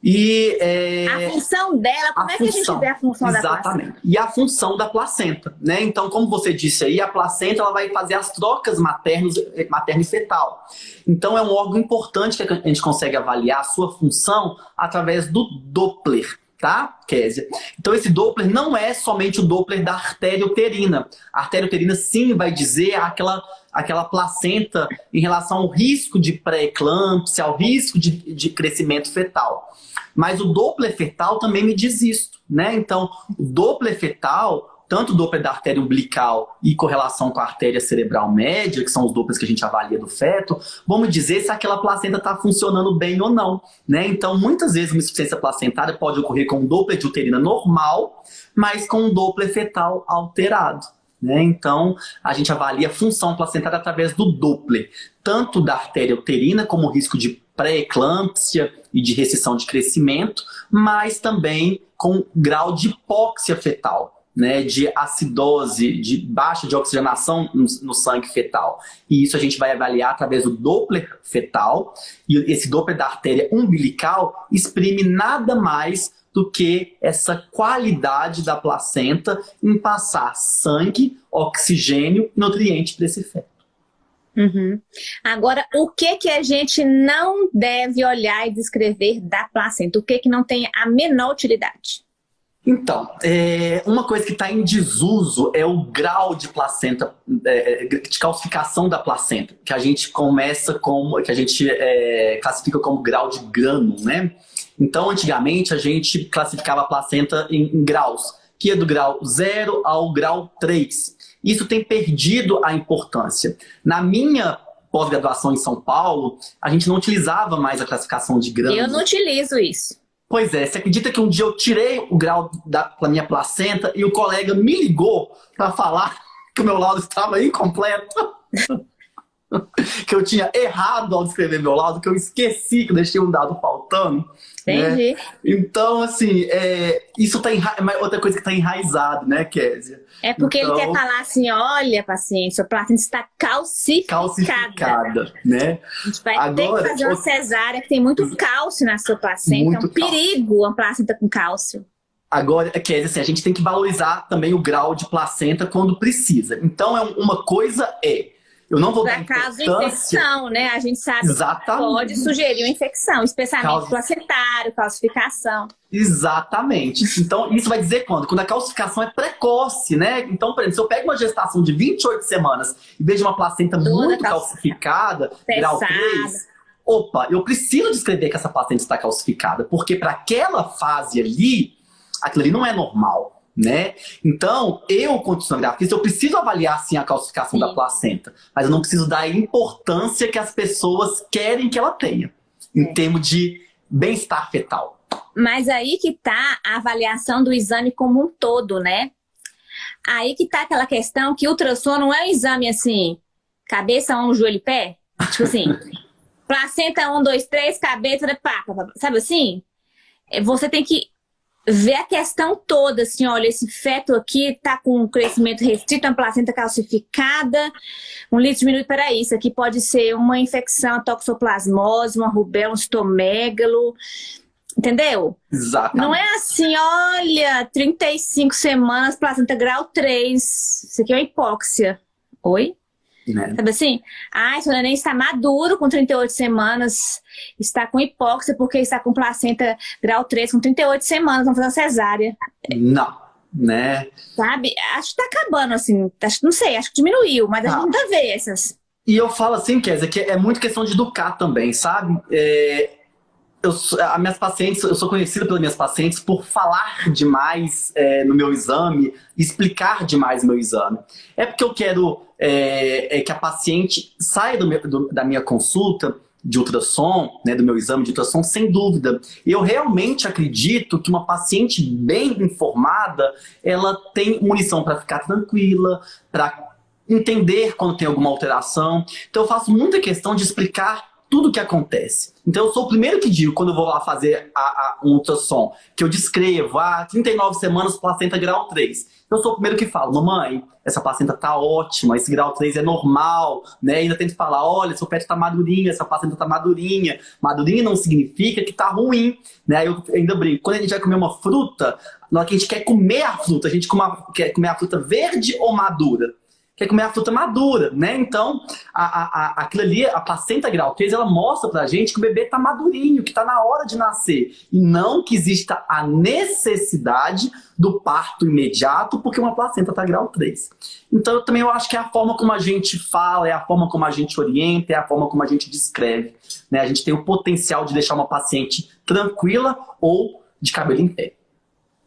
E, é, a função dela, como é que função, a gente vê a função exatamente. da placenta? E a função da placenta, né? Então, como você disse aí, a placenta ela vai fazer as trocas maternos, materno e fetal. Então, é um órgão importante que a gente consegue avaliar a sua função através do Doppler tá, Késia? Então esse Doppler não é somente o Doppler da artéria uterina. A artéria uterina sim vai dizer aquela, aquela placenta em relação ao risco de pré-eclâmpsia, ao risco de, de crescimento fetal. Mas o Doppler fetal também me diz isso, né? Então, o Doppler fetal tanto o Doppler da artéria umbilical e correlação com a artéria cerebral média, que são os Dopplers que a gente avalia do feto, vamos dizer se aquela placenta está funcionando bem ou não. Né? Então, muitas vezes uma insuficiência placentária pode ocorrer com um Doppler de uterina normal, mas com um Doppler fetal alterado. Né? Então, a gente avalia a função placentária através do Doppler, tanto da artéria uterina, como o risco de pré-eclâmpsia e de restrição de crescimento, mas também com grau de hipóxia fetal né, de acidose, de baixa de oxigenação no, no, sangue fetal. E isso a gente vai avaliar através do Doppler fetal. E esse Doppler da artéria umbilical exprime nada mais do que essa qualidade da placenta em passar sangue, oxigênio e nutriente para esse feto. Uhum. Agora, o que que a gente não deve olhar e descrever da placenta? O que que não tem a menor utilidade? Então, é, uma coisa que está em desuso é o grau de placenta, é, de calcificação da placenta, que a gente começa como, que a gente é, classifica como grau de grano, né? Então, antigamente, a gente classificava a placenta em, em graus, que é do grau 0 ao grau 3. Isso tem perdido a importância. Na minha pós-graduação em São Paulo, a gente não utilizava mais a classificação de grãos. Eu não utilizo isso. Pois é, você acredita que um dia eu tirei o grau da, minha placenta e o colega me ligou para falar [LAUGHS] que o meu laudo estava incompleto? [LAUGHS] que eu tinha errado ao descrever meu laudo, que eu esqueci que eu deixei um dado faltando. Né? Entendi. Né? Então, assim, é, isso tá enra... É outra coisa que está enraizado, né, Kézia? É porque então, ele quer falar assim, olha, paciente, sua placenta está calcificada. Calcificada, né? A gente vai Agora, ter que fazer uma cesárea, que tem muito cálcio na sua placenta. é um perigo uma placenta com cálcio. Agora, Kézia, assim, a gente tem que valorizar também o grau de placenta quando precisa. Então, é uma coisa é eu não vou Para caso de infecção, né? A gente sabe Exatamente. que pode sugerir uma infecção, especialmente Causa... placentário, calcificação. Exatamente. Então, isso vai dizer quando? Quando a calcificação é precoce, né? Então, por exemplo, se eu pego uma gestação de 28 semanas e vejo uma placenta Toda muito calcificada, grau 3, opa, eu preciso descrever que essa placenta está calcificada, porque para aquela fase ali, aquilo ali não é normal né? Então, eu, como ultrassonografista, eu preciso avaliar, sim, a calcificação sim. da placenta, mas eu não preciso dar a importância que as pessoas querem que ela tenha, em é. termos de bem-estar fetal. Mas aí que tá a avaliação do exame como um todo, né? Aí que tá aquela questão que o ultrassom não é um exame assim, cabeça, um joelho e pé. Tipo assim, [LAUGHS] placenta, um, dois, três, cabeça, pá, pá, pá, sabe assim? É, você tem que ver a questão toda, assim, olha, esse feto aqui tá com um crescimento restrito, uma placenta calcificada, um litro diminuído, peraí, isso aqui pode ser uma infecção, toxoplasmose, uma rubéola, um estomégalo, entendeu? Exatamente. Não é assim, olha, 35 semanas, placenta grau 3, isso aqui é uma hipóxia. Oi? Né? Sabe assim? Ah, esse neném está maduro com 38 semanas, está com hipóxia porque está com placenta grau 3 com 38 semanas, vamos fazer uma cesárea. Não, né? Sabe? Acho que está acabando, assim, acho, não sei, acho que diminuiu, mas a gente não vê essas. E eu falo assim, Kézia, que é muito questão de educar também, sabe? É, eu, as minhas pacientes, eu sou conhecido pelas minhas pacientes por falar demais é, no meu exame, explicar demais o meu exame. É porque eu quero é, é que a paciente saia do meu, do, da minha consulta de ultrassom, né, do meu exame de ultrassom, sem dúvida. Eu realmente acredito que uma paciente bem informada, ela tem munição para ficar tranquila, para entender quando tem alguma alteração. Então eu faço muita questão de explicar tudo o que acontece. Então eu sou o primeiro que digo, quando eu vou lá fazer a, a, um ultrassom, que eu descrevo, ah, 39 semanas, placenta grau 3. Eu sou o primeiro que falo, mamãe, essa placenta tá ótima, esse grau 3 é normal, né? ainda tento falar, olha, seu pet tá madurinho, essa placenta tá madurinha. Madurinha não significa que tá ruim, né? Eu ainda brinco, quando a gente vai comer uma fruta, na hora que a gente quer comer a fruta, a gente quer comer a fruta verde ou madura? Quer comer a fruta madura, né? Então, a, a, a, aquilo ali, a placenta grau 3, ela mostra pra gente que o bebê tá madurinho, que tá na hora de nascer. E não que exista a necessidade do parto imediato, porque uma placenta tá grau 3. Então, eu também eu acho que é a forma como a gente fala, é a forma como a gente orienta, é a forma como a gente descreve. Né? A gente tem o potencial de deixar uma paciente tranquila ou de cabelo em pé.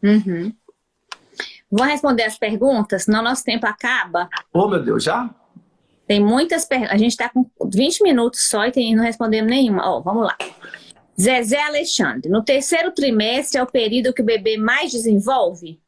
Uhum. Vou responder as perguntas, senão nosso tempo acaba. Oh, meu Deus, já? Tem muitas perguntas. A gente está com 20 minutos só e tem, não respondemos nenhuma. Ó, oh, vamos lá. Zezé Alexandre, no terceiro trimestre é o período que o bebê mais desenvolve?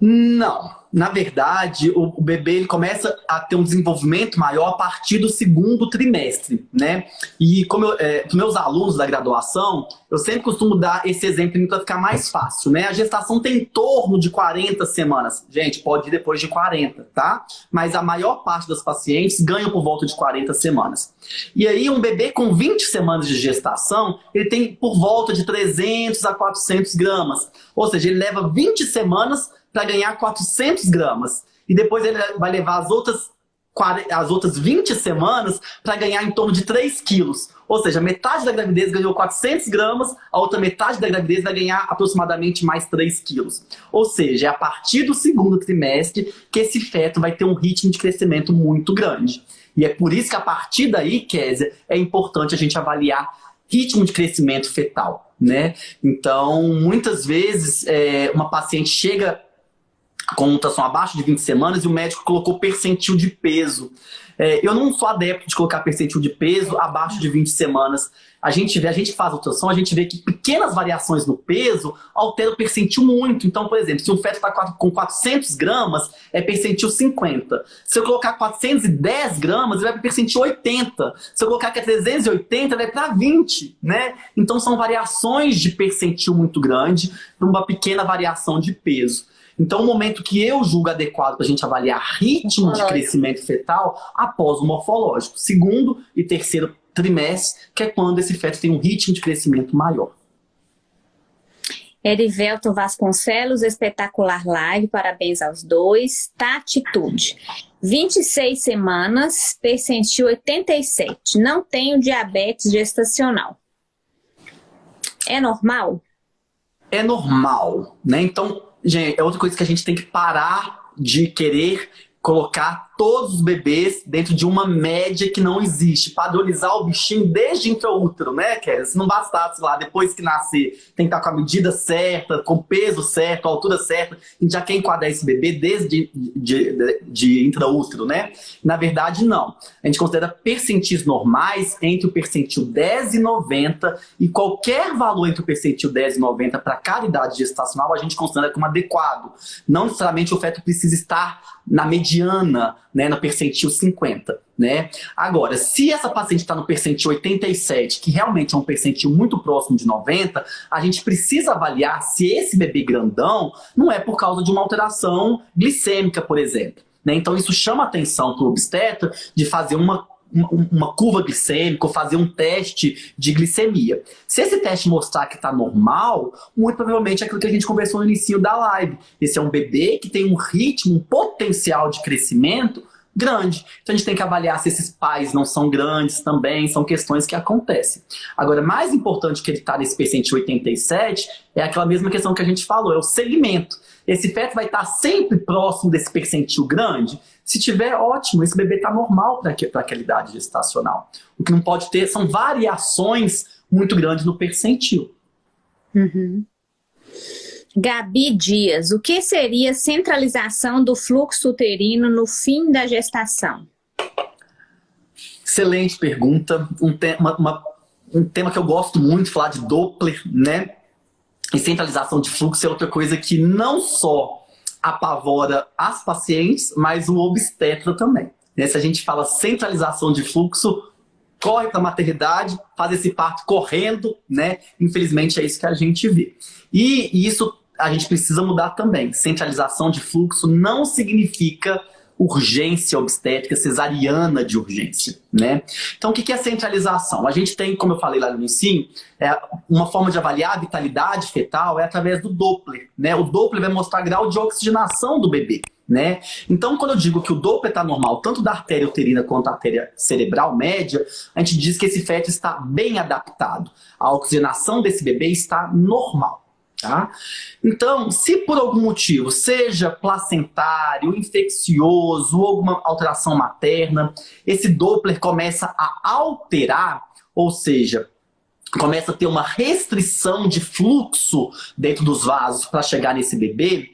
Não na verdade, o, o, bebê ele começa a ter um desenvolvimento maior a partir do segundo trimestre, né? E como eu, é, meus alunos da graduação, eu sempre costumo dar esse exemplo para ficar mais fácil, né? A gestação tem em torno de 40 semanas. Gente, pode ir depois de 40, tá? Mas a maior parte das pacientes ganham por volta de 40 semanas. E aí, um bebê com 20 semanas de gestação, ele tem por volta de 300 a 400 gramas. Ou seja, ele leva 20 semanas para ganhar 400 gramas. E depois ele vai levar as outras, as outras 20 semanas para ganhar em torno de 3 quilos. Ou seja, metade da gravidez ganhou 400 gramas, a outra metade da gravidez vai ganhar aproximadamente mais 3 quilos. Ou seja, é a partir do segundo trimestre que esse feto vai ter um ritmo de crescimento muito grande. E é por isso que a partir daí, Kézia, é importante a gente avaliar ritmo de crescimento fetal. Né? Então, muitas vezes, é, uma paciente chega com mutação abaixo de 20 semanas e o médico colocou percentil de peso. É, eu não sou adepto de colocar percentil de peso abaixo de 20 semanas. A gente vê, a gente faz ultrassom, a gente vê que pequenas variações no peso alteram o percentil muito. Então, por exemplo, se um feto está com 400 gramas, é percentil 50. Se eu colocar 410 gramas, ele vai para percentil 80. Se eu colocar que é 380, vai para 20, né? Então, são variações de percentil muito grande para uma pequena variação de peso. Então, o momento que eu julgo adequado para a gente avaliar ritmo de crescimento fetal após o morfológico. Segundo e terceiro trimestre, que é quando esse feto tem um ritmo de crescimento maior. Erivelto Vasconcelos, espetacular live, parabéns aos dois. Tatitude, 26 semanas, percentil 87, não tenho diabetes gestacional. É normal? É normal, né? Então, gente, é outra coisa que a gente tem que parar de querer colocar todos os bebês dentro de uma média que não existe, padronizar o bichinho desde intraútero, né, Kézia? Se não bastasse lá, depois que nascer, tem que estar com a medida certa, com o peso certo, a altura certa, a gente já quer enquadrar esse bebê desde de, de, de intraútero, né? Na verdade, não. A gente considera percentis normais entre o percentil 10 e 90 e qualquer valor entre o percentil 10 e 90 para cada idade gestacional a gente considera como adequado. Não necessariamente o feto precisa estar na mediana, né, no percentil 50. Né? Agora, se essa paciente está no percentil 87, que realmente é um percentil muito próximo de 90, a gente precisa avaliar se esse bebê grandão não é por causa de uma alteração glicêmica, por exemplo. Né? Então isso chama atenção para o obstetra de fazer uma uma curva glicêmica ou fazer um teste de glicemia. Se esse teste mostrar que está normal, muito provavelmente é aquilo que a gente conversou no início da live. Esse é um bebê que tem um ritmo, um potencial de crescimento grande. Então a gente tem que avaliar se esses pais não são grandes também, são questões que acontecem. Agora, mais importante que ele está nesse percentil 87 é aquela mesma questão que a gente falou, é o segmento. Esse feto vai estar sempre próximo desse percentil grande? Se tiver, ótimo, esse bebê está normal para aquela idade gestacional. O que não pode ter são variações muito grandes no percentil. Uhum. Gabi Dias, o que seria centralização do fluxo uterino no fim da gestação? Excelente pergunta. Um, tema, uma, um tema que eu gosto muito, falar de Doppler, né? E centralização de fluxo é outra coisa que não só apavora as pacientes, mas o obstetra também. Né? Se a gente fala centralização de fluxo, corre para a maternidade, faz esse parto correndo, né? Infelizmente é isso que a gente vê. E isso a gente precisa mudar também. Centralização de fluxo não significa urgência obstétrica, cesariana de urgência, né? Então, o que é centralização? A gente tem, como eu falei lá no início, é, uma forma de avaliar a vitalidade fetal é através do Doppler, né? O Doppler vai mostrar grau de oxigenação do bebê, né? Então, quando eu digo que o Doppler está normal, tanto da artéria uterina quanto da artéria cerebral média, a gente diz que esse feto está bem adaptado. A oxigenação desse bebê está normal. Tá? Então, se por algum motivo, seja placentário, infeccioso alguma alteração materna, esse Doppler começa a alterar, ou seja, começa a ter uma restrição de fluxo dentro dos vasos para chegar nesse bebê,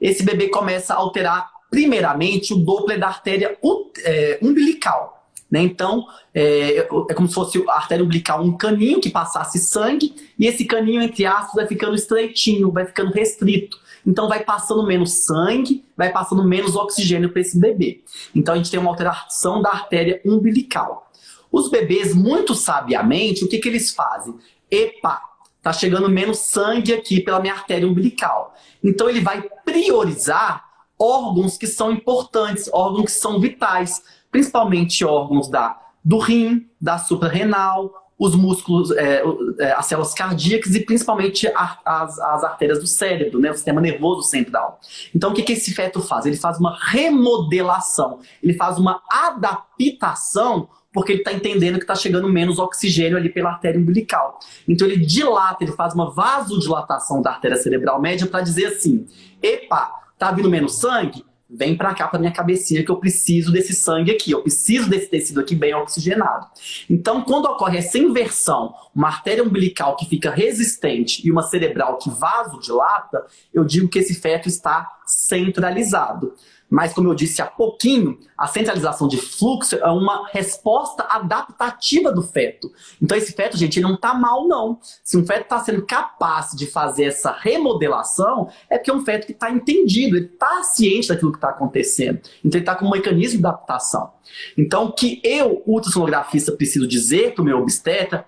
esse bebê começa a alterar primeiramente o Doppler da artéria é, umbilical. Né? Então, é, é, como se fosse a artéria umbilical um caninho que passasse sangue, e esse caninho, entre aspas, vai ficando estreitinho, vai ficando restrito. Então vai passando menos sangue, vai passando menos oxigênio para esse bebê. Então a gente tem uma alteração da artéria umbilical. Os bebês, muito sabiamente, o que, que eles fazem? Epa, tá chegando menos sangue aqui pela minha artéria umbilical. Então ele vai priorizar órgãos que são importantes, órgãos que são vitais principalmente órgãos da, do rim, da suprarrenal, os músculos, é, é, as células cardíacas e principalmente as, as artérias do cérebro, né, o sistema nervoso central. Então o que, que esse feto faz? Ele faz uma remodelação, ele faz uma adaptação porque ele está entendendo que está chegando menos oxigênio ali pela artéria umbilical. Então ele dilata, ele faz uma vasodilatação da artéria cerebral média para dizer assim, epa, tá vindo menos sangue? Vem para cá para minha cabecinha que eu preciso desse sangue aqui, eu preciso desse tecido aqui bem oxigenado. Então, quando ocorre essa inversão, uma artéria umbilical que fica resistente e uma cerebral que vasodilata, eu digo que esse feto está centralizado. Mas, como eu disse há pouquinho, a centralização de fluxo é uma resposta adaptativa do feto. Então, esse feto, gente, ele não está mal, não. Se um feto está sendo capaz de fazer essa remodelação, é porque é um feto que está entendido, ele está ciente daquilo que está acontecendo. Então, ele está com um mecanismo de adaptação. Então, o que eu, ultrassonografista, preciso dizer para o meu obstetra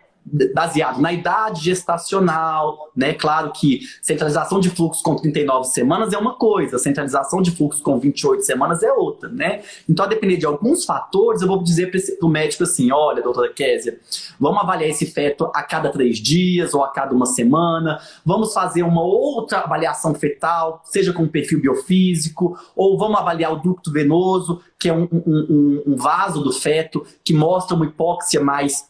baseado na idade gestacional, né? Claro que centralização de fluxo com 39 semanas é uma coisa, centralização de fluxo com 28 semanas é outra, né? Então, a depender de alguns fatores, eu vou dizer para o médico assim, olha, doutora Késia, vamos avaliar esse feto a cada três dias ou a cada uma semana, vamos fazer uma outra avaliação fetal, seja com perfil biofísico, ou vamos avaliar o ducto venoso, que é um, um, um vaso do feto, que mostra uma hipóxia mais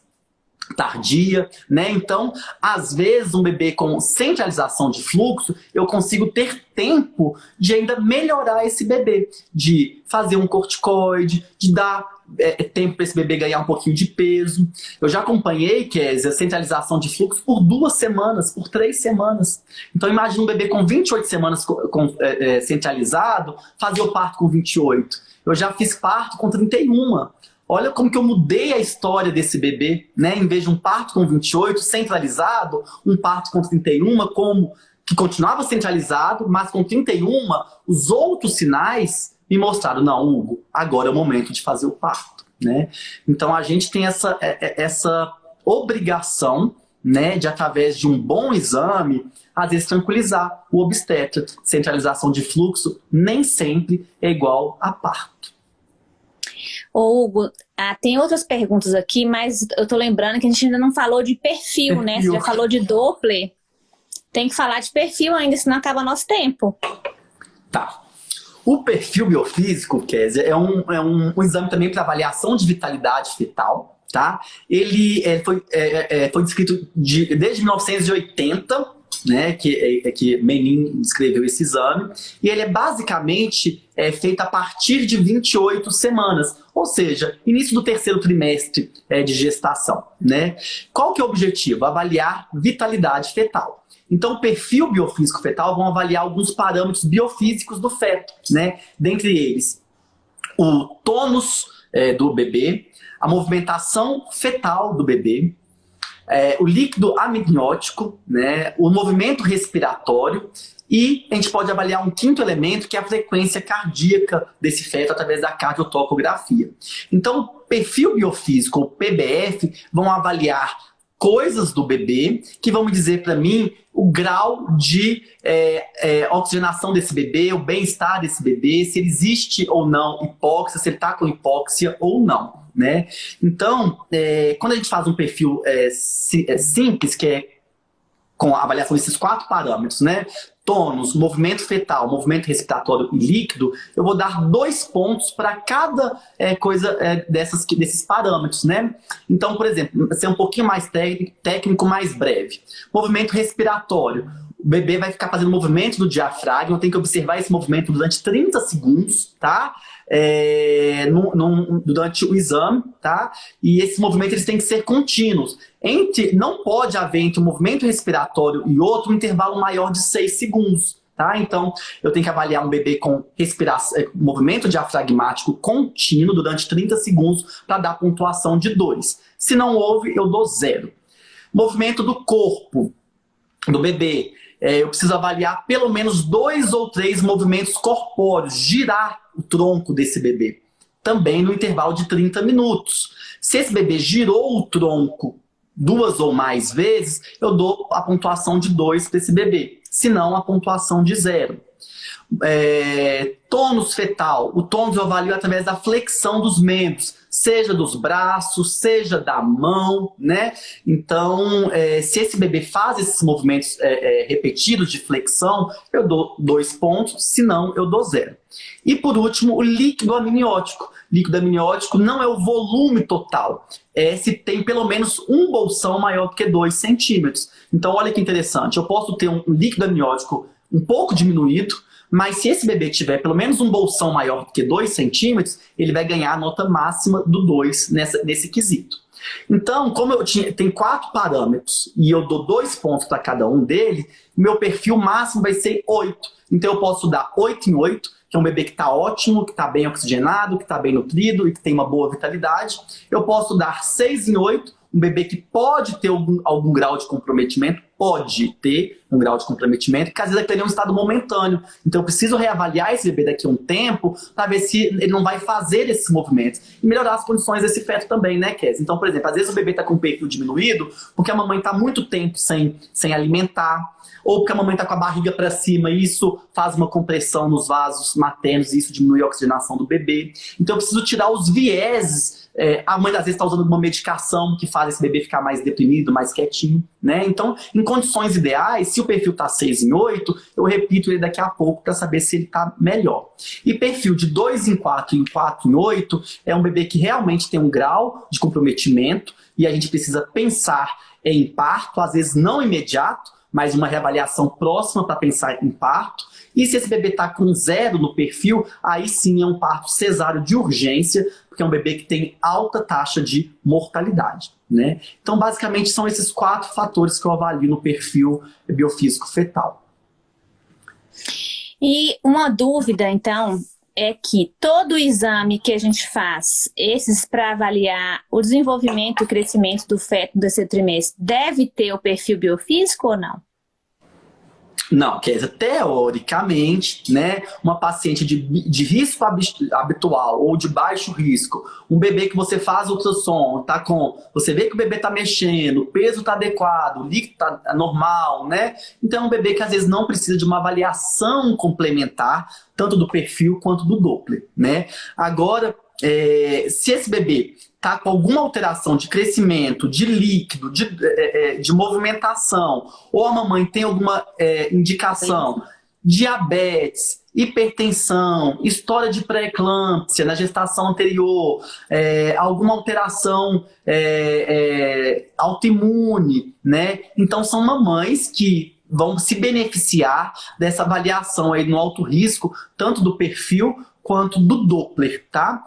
tardia, né? Então, às vezes, um bebê com centralização de fluxo, eu consigo ter tempo de ainda melhorar esse bebê, de fazer um corticoide, de dar é, tempo para esse bebê ganhar um pouquinho de peso. Eu já acompanhei, é a centralização de fluxo por duas semanas, por três semanas. Então, imagine um bebê com 28 semanas com, com, é, é, centralizado, fazer o parto com 28. Eu já fiz parto com 31. Olha como que eu mudei a história desse bebê, né? Em vez de um parto com 28 centralizado, um parto com 31 como que continuava centralizado, mas com 31 os outros sinais me mostraram, não, Hugo, agora é o momento de fazer o parto, né? Então a gente tem essa, é, é, essa obrigação, né, de através de um bom exame, às vezes tranquilizar o obstetra. Centralização de fluxo nem sempre é igual a parto. Ô, Hugo, ah, tem outras perguntas aqui, mas eu tô lembrando que a gente ainda não falou de perfil, perfil. né? Você já falou de Doppler. Tem que falar de perfil ainda, senão acaba nosso tempo. Tá. O perfil biofísico, Kézia, é um, é um, um exame também para avaliação de vitalidade fetal, tá? Ele é, foi, é, é, foi descrito de, desde 1980 né, que, é, é, que Menin descreveu esse exame, e ele é basicamente é, feito a partir de 28 semanas, ou seja, início do terceiro trimestre é, de gestação. Né? Qual que é o objetivo? Avaliar vitalidade fetal. Então, o perfil biofísico fetal vão avaliar alguns parâmetros biofísicos do feto, né? dentre eles o tônus é, do bebê, a movimentação fetal do bebê, é, o líquido amniótico, né, o movimento respiratório e a gente pode avaliar um quinto elemento, que é a frequência cardíaca desse feto através da cardiotocografia. Então, perfil biofísico, o PBF, vão avaliar coisas do bebê que vão me dizer para mim o grau de é, é, oxigenação desse bebê, o bem-estar desse bebê, se ele existe ou não hipóxia, se ele está com hipóxia ou não né? Então, é, quando a gente faz um perfil é, é, simples, que é com a avaliação desses quatro parâmetros, né? Tônus, movimento fetal, movimento respiratório e líquido, eu vou dar dois pontos para cada é, coisa é, dessas, desses parâmetros, né? Então, por exemplo, ser um pouquinho mais técnico, mais breve. Movimento respiratório. O bebê vai ficar fazendo movimento do diafragma, tem que observar esse movimento durante 30 segundos, tá? É, durante o exame, tá? E esses movimentos eles têm que ser contínuos. Entre, não pode haver entre um movimento respiratório e outro um intervalo maior de 6 segundos. Tá? Então, eu tenho que avaliar um bebê com respiração, é, movimento diafragmático contínuo durante 30 segundos para dar pontuação de 2. Se não houve, eu dou zero. Movimento do corpo do bebê é, eu preciso avaliar pelo menos dois ou três movimentos corpóreos, girar o tronco desse bebê. Também no intervalo de 30 minutos. Se esse bebê girou o tronco duas ou mais vezes, eu dou a pontuação de 2 para esse bebê. Se não, a pontuação de zero. É, tônus fetal. O tônus eu avalio através da flexão dos membros seja dos braços, seja da mão, né? Então, é, se esse bebê faz esses movimentos é, é, repetidos de flexão, eu dou dois pontos, se não, eu dou zero. E por último, o líquido amniótico. Líquido amniótico não é o volume total, é se tem pelo menos um bolsão maior do que 2 centímetros. Então, olha que interessante, eu posso ter um líquido amniótico um pouco diminuído, mas se esse bebê tiver pelo menos um bolsão maior do que 2 centímetros, ele vai ganhar a nota máxima do 2 nessa, nesse quesito. Então, como eu tinha, tem quatro parâmetros e eu dou dois pontos para cada um deles, meu perfil máximo vai ser 8. Então eu posso dar 8 em 8, que é um bebê que está ótimo, que está bem oxigenado, que está bem nutrido e que tem uma boa vitalidade. Eu posso dar 6 em 8, um bebê que pode ter algum, algum grau de comprometimento, pode ter um grau de comprometimento, que às vezes ele é um estado momentâneo. Então eu preciso reavaliar esse bebê daqui a um tempo para ver se ele não vai fazer esses movimentos e melhorar as condições desse feto também, né, Kes? Então, por exemplo, às vezes o bebê está com o perfil diminuído porque a mamãe está muito tempo sem, sem alimentar, ou porque a mamãe está com a barriga para cima e isso faz uma compressão nos vasos maternos e isso diminui a oxigenação do bebê. Então eu preciso tirar os vieses é, a mãe às vezes está usando uma medicação que faz esse bebê ficar mais deprimido, mais quietinho, né? Então, em condições ideais, se o perfil está 6 em 8, eu repito ele daqui a pouco para saber se ele está melhor. E perfil de 2 em 4 e 4 em 8 é um bebê que realmente tem um grau de comprometimento e a gente precisa pensar em parto, às vezes não imediato, mas uma reavaliação próxima para pensar em parto. E se esse bebê está com zero no perfil, aí sim é um parto cesáreo de urgência, porque é um bebê que tem alta taxa de mortalidade. Né? Então, basicamente, são esses quatro fatores que eu avalio no perfil biofísico fetal. E uma dúvida, então, é que todo exame que a gente faz, esses para avaliar o desenvolvimento e crescimento do feto desse trimestre, deve ter o perfil biofísico ou não? Não, quer dizer, teoricamente, né, uma paciente de, de risco habitual ou de baixo risco, um bebê que você faz ultrassom, tá com, você vê que o bebê tá mexendo, o peso tá adequado, o líquido tá normal, né? Então é um bebê que às vezes não precisa de uma avaliação complementar, tanto do perfil quanto do Doppler, né? Agora, é, se esse bebê está com alguma alteração de crescimento, de líquido, de, é, é, de movimentação, ou a mamãe tem alguma é, indicação, diabetes, hipertensão, história de pré-eclâmpsia na gestação anterior, é, alguma alteração é, é, autoimune, né? Então são mamães que vão se beneficiar dessa avaliação aí no alto risco, tanto do perfil quanto do Doppler, tá?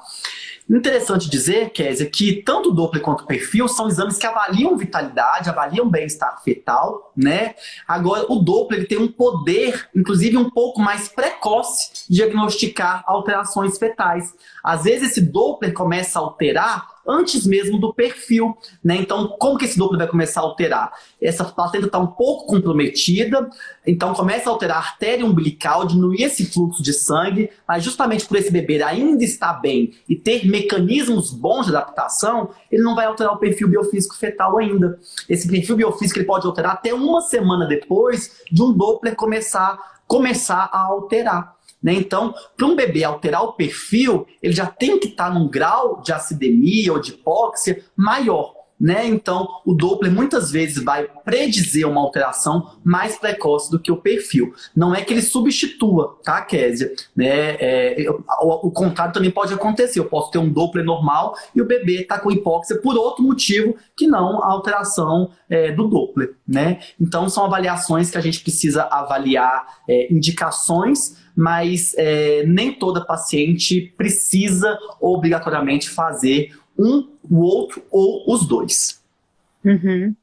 Interessante dizer, Kézia, que tanto o Doppler quanto o perfil são exames que avaliam vitalidade, avaliam bem-estar fetal, né? Agora, o Doppler ele tem um poder, inclusive um pouco mais precoce, de diagnosticar alterações fetais. Às vezes esse Doppler começa a alterar antes mesmo do perfil. Né? Então, como que esse Doppler vai começar a alterar? Essa placenta está um pouco comprometida, então começa a alterar a artéria umbilical, diminuir esse fluxo de sangue, mas justamente por esse bebê ainda estar bem e ter mecanismos bons de adaptação, ele não vai alterar o perfil biofísico fetal ainda. Esse perfil biofísico ele pode alterar até uma semana depois de um Doppler começar, começar a alterar. Né? Então, para um bebê alterar o perfil, ele já tem que estar tá num grau de acidemia ou de hipóxia maior. Né? Então, o Doppler muitas vezes vai predizer uma alteração mais precoce do que o perfil. Não é que ele substitua, tá, Késia? Né? É, o, o, contrário também pode acontecer. Eu posso ter um Doppler normal e o bebê está com hipóxia por outro motivo que não a alteração é, do Doppler. Né? Então, são avaliações que a gente precisa avaliar é, indicações mas é, nem toda paciente precisa obrigatoriamente fazer um, o outro ou os dois. Uhum.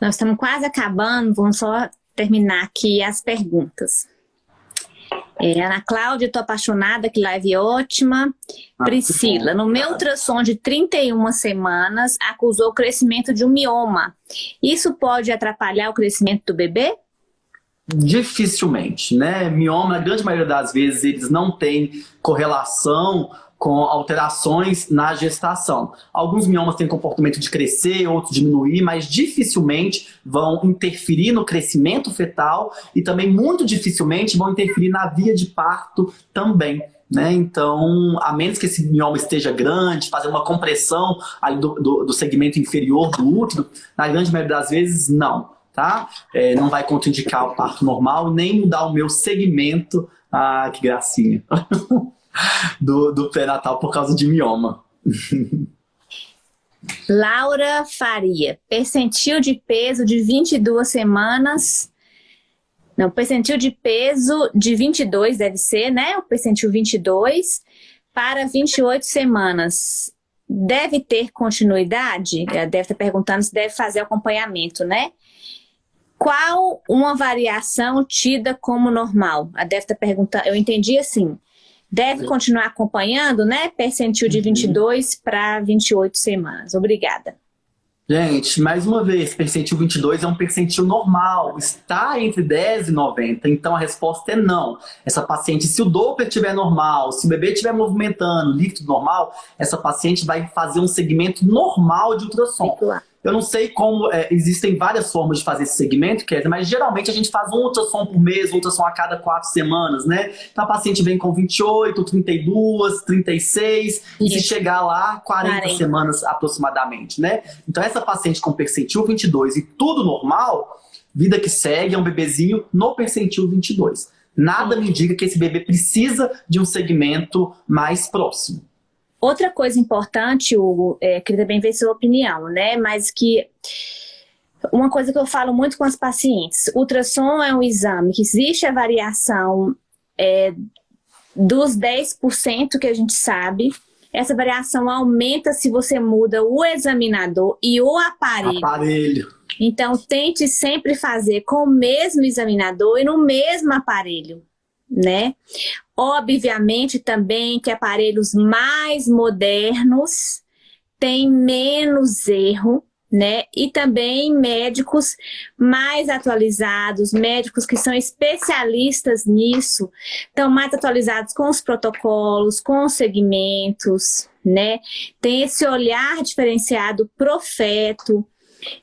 Nós estamos quase acabando, vamos só terminar aqui as perguntas. É, Ana Cláudia, estou apaixonada, que live ótima. Ah, Priscila, no meu ultrassom de 31 semanas, acusou o crescimento de um mioma. Isso pode atrapalhar o crescimento do bebê? Dificilmente, né? Mioma, na grande maioria das vezes, eles não têm correlação com alterações na gestação. Alguns miomas têm comportamento de crescer, outros diminuir, mas dificilmente vão interferir no crescimento fetal e também muito dificilmente vão interferir na via de parto também. Né? Então, a menos que esse mioma esteja grande, fazer uma compressão do, do, do segmento inferior do útero, na grande maioria das vezes, não tá? É, não vai contraindicar o parto normal, nem mudar o meu segmento, ah, que gracinha, [LAUGHS] do, do pré-natal por causa de mioma. Laura Faria, percentil de peso de 22 semanas, não, percentil de peso de 22 deve ser, né? O percentil 22 para 28 semanas. Deve ter continuidade? Deve estar perguntando se deve fazer acompanhamento, né? qual uma variação tida como normal? A deve estar perguntando, eu entendi assim, deve continuar acompanhando, né? Percentil de 22 para 28 semanas. Obrigada. Gente, mais uma vez, percentil 22 é um percentil normal, está entre 10 e 90, então a resposta é não. Essa paciente, se o Doppler estiver normal, se o bebê estiver movimentando, líquido normal, essa paciente vai fazer um segmento normal de ultrassom. Eu não sei como, é, existem várias formas de fazer esse segmento, Kézia, mas geralmente a gente faz um ultrassom por mês, um ultrassom a cada quatro semanas, né? Então a paciente vem com 28, 32, 36, Isso. e se chegar lá, 40, 40 semanas aproximadamente, né? Então essa paciente com percentil 22 e tudo normal, vida que segue, é um bebezinho no percentil 22. Nada me indica que esse bebê precisa de um segmento mais próximo. Outra coisa importante, Hugo, é, queria também ver sua opinião, né? Mas que uma coisa que eu falo muito com as pacientes, ultrassom é um exame que existe a variação é, dos 10% que a gente sabe, essa variação aumenta se você muda o examinador e o aparelho. Aparelho. Então, tente sempre fazer com o mesmo examinador e no mesmo aparelho né? Obviamente também que aparelhos mais modernos têm menos erro, né? E também médicos mais atualizados, médicos que são especialistas nisso, estão mais atualizados com os protocolos, com os segmentos, né? Tem esse olhar diferenciado pro feto.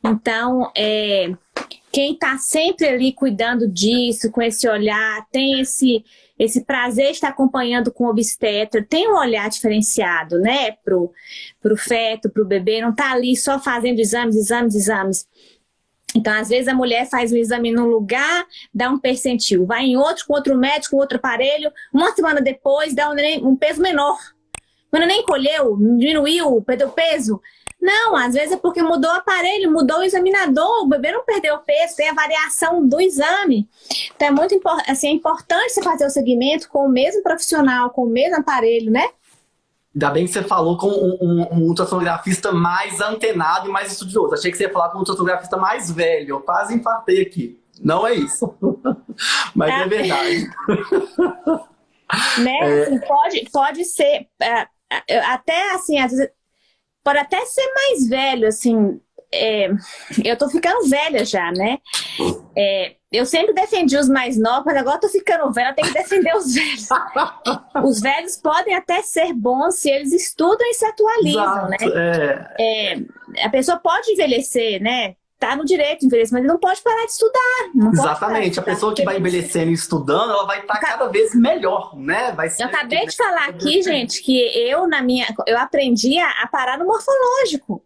Então, é, quem está sempre ali cuidando disso, com esse olhar, tem esse, esse prazer de estar acompanhando com o obstetra, tem um olhar diferenciado, né, pro, pro feto, pro bebê, não tá ali só fazendo exames, exames, exames. Então, às vezes, a mulher faz um exame num lugar, dá um percentil. Vai em outro, com outro médico, com outro aparelho. Uma semana depois, dá um, um peso menor. Quando nem colheu, diminuiu, perdeu peso, não, às vezes é porque mudou o aparelho, mudou o examinador, o bebê não perdeu peso, tem a variação do exame. Então é muito assim, é importante você fazer o segmento com o mesmo profissional, com o mesmo aparelho, né? Ainda bem que você falou com um, um, um ultrassonografista mais antenado e mais estudioso. Achei que você ia falar com um ultrassonografista mais velho. Eu quase infartei aqui. Não é isso. [LAUGHS] Mas é, é verdade. [LAUGHS] né? É... Pode, pode ser... É, é, até assim, às vezes pode até ser mais velho, assim, é, eu tô ficando velha já, né? É, eu sempre defendi os mais novos, mas agora tô ficando velha, tenho que defender os velhos. [LAUGHS] os velhos podem até ser bons se eles estudam e se atualizam, Exato, né? É... é a pessoa pode envelhecer, né? Tá no direito de envelhecer, mas ele não pode parar de estudar. Exatamente. Estudar, a pessoa que vai envelhecendo e estudando, ela vai estar tá cada vez melhor, né? Vai ser eu acabei de falar aqui, gente, que eu, na minha, eu aprendi a, parar no morfológico.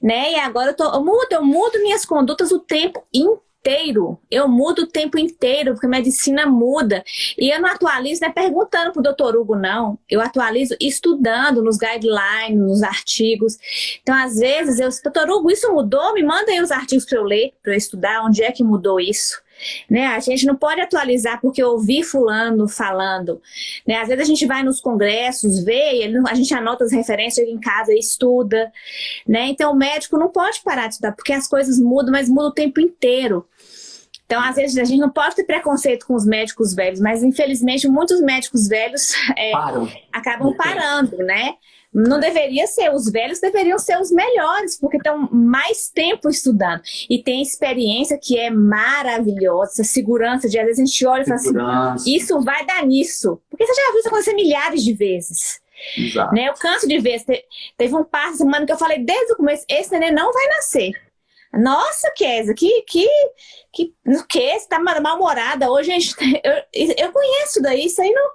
Né? E agora eu, tô, eu mudo, eu mudo minhas condutas o tempo inteiro inteiro. Eu mudo o tempo inteiro, porque a medicina muda. E eu não atualizo, não é perguntando pro doutor Hugo, não. Eu atualizo estudando nos guidelines, nos artigos. Então, às vezes, eu, doutor Hugo, isso mudou? Me manda aí os artigos para eu ler, para eu estudar onde é que mudou isso. Né? A gente não pode atualizar porque eu ouvi fulano falando. Né? Às vezes a gente vai nos congressos, vê, a gente anota as referências em casa e estuda. Né? Então o médico não pode parar de estudar, porque as coisas mudam, mas mudam o tempo inteiro. Então, às vezes, a gente não pode ter preconceito com os médicos velhos, mas infelizmente muitos médicos velhos é, acabam parando, né? Não deveria ser, os velhos deveriam ser os melhores, porque estão mais tempo estudando. E tem experiência que é maravilhosa, segurança de às vezes a gente olha e fala assim, isso vai dar nisso. Porque você já viu isso acontecer milhares de vezes. Exato. Né? Eu canso de ver, teve um par semana que eu falei desde o começo, esse neném não vai nascer. Nossa, Kézia, que, que, que, que? Você tá mal-humorada hoje, a gente, eu, eu conheço daí, isso aí não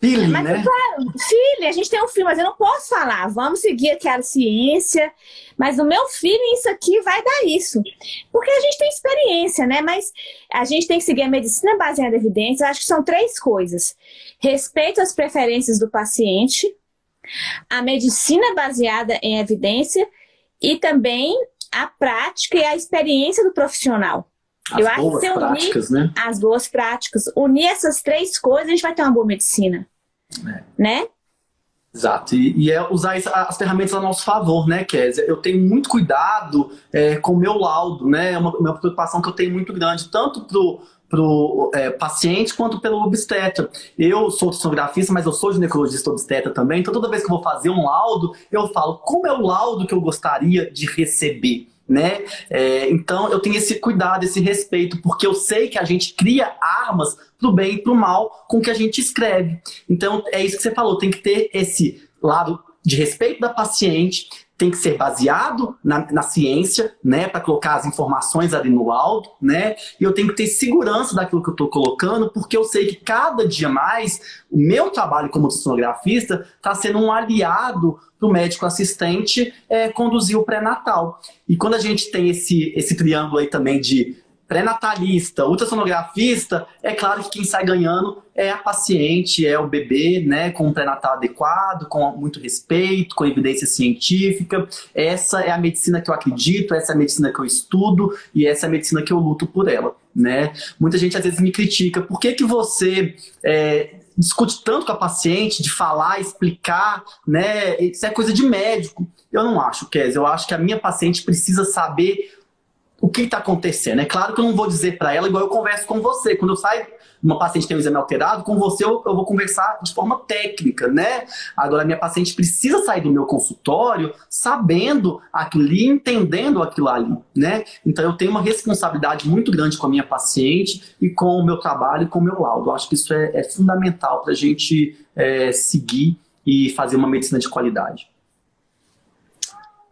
Feeling, mas, né? Claro, filho, a gente tem um filho, mas eu não posso falar. Vamos seguir aquela ciência. Mas o meu filho, isso aqui vai dar isso. Porque a gente tem experiência, né? Mas a gente tem que seguir a medicina baseada em evidências. Acho que são três coisas. Respeito às preferências do paciente, a medicina baseada em evidência e também a prática e a experiência do profissional. As eu acho que se unir né? as boas práticas, unir essas três coisas, a gente vai ter uma boa medicina. É. Né? Exato, e, e, é usar as ferramentas a nosso favor, né, Kézia? Eu tenho muito cuidado é, com o meu laudo, né? É uma, uma preocupação que eu tenho muito grande, tanto pro para o é, paciente quanto pelo obstetra. Eu sou sonografista, mas eu sou ginecologista obstetra também, então toda vez que eu vou fazer um laudo, eu falo como é o laudo que eu gostaria de receber né? É, então eu tenho esse cuidado, esse respeito, porque eu sei que a gente cria armas pro bem e pro mal com o que a gente escreve. Então é isso que você falou, tem que ter esse lado de respeito da paciente, tem que ser baseado na, na ciência, né, para colocar as informações ali no laudo, né, e eu tenho que ter segurança daquilo que eu estou colocando, porque eu sei que cada dia mais o meu trabalho como sonografista está sendo um aliado para o médico assistente é, conduzir o pré-natal. E quando a gente tem esse, esse triângulo aí também de pré-natalista, ultrassonografista, é claro que quem sai ganhando é a paciente, é o bebê, né, com um pré-natal adequado, com muito respeito, com evidência científica. Essa é a medicina que eu acredito, essa é a medicina que eu estudo e essa é a medicina que eu luto por ela, né. Muita gente às vezes me critica, por que que você é, discute tanto com a paciente, de falar, explicar, né, isso é coisa de médico. Eu não acho, Kes, eu acho que a minha paciente precisa saber o que está acontecendo. É claro que eu não vou dizer para ela igual eu converso com você. Quando eu saio, uma paciente tem um exame alterado, com você eu, eu, vou conversar de forma técnica, né? Agora, minha paciente precisa sair do meu consultório sabendo aquilo ali, entendendo aquilo ali, né? Então, eu tenho uma responsabilidade muito grande com a minha paciente e com o meu trabalho e com o meu laudo. Eu acho que isso é, é fundamental para a gente é, seguir e fazer uma medicina de qualidade.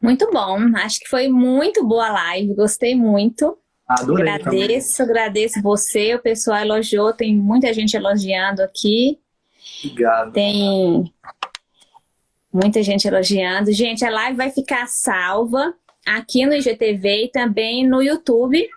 Muito bom, acho que foi muito boa a live, gostei muito. Adorei agradeço, também. agradeço você, o pessoal elogiou, tem muita gente elogiando aqui. Obrigado. Tem muita gente elogiando. Gente, a live vai ficar salva aqui no IGTV e também no YouTube.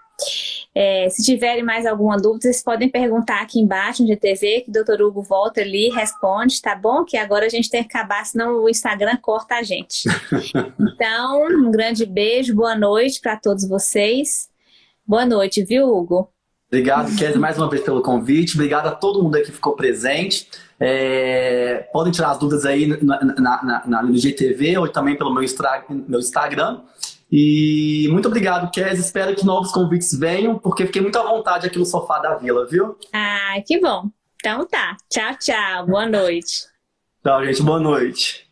É, se tiverem mais alguma dúvida, vocês podem perguntar aqui embaixo no GTV, que o doutor Hugo volta ali e responde, tá bom? Que agora a gente tem que acabar, senão o Instagram corta a gente. [LAUGHS] então, um grande beijo, boa noite para todos vocês. Boa noite, viu, Hugo? Obrigado, Kézia, mais uma vez pelo convite. Obrigado a todo mundo aí que ficou presente. É, podem tirar as dúvidas aí na, na, na, no GTV ou também pelo meu, meu Instagram. E muito obrigado, Kes. Espero que novos convites venham, porque fiquei muito à vontade aqui no sofá da vila, viu? Ah, que bom. Então tá. Tchau, tchau. Boa noite. Tchau, gente. Boa noite.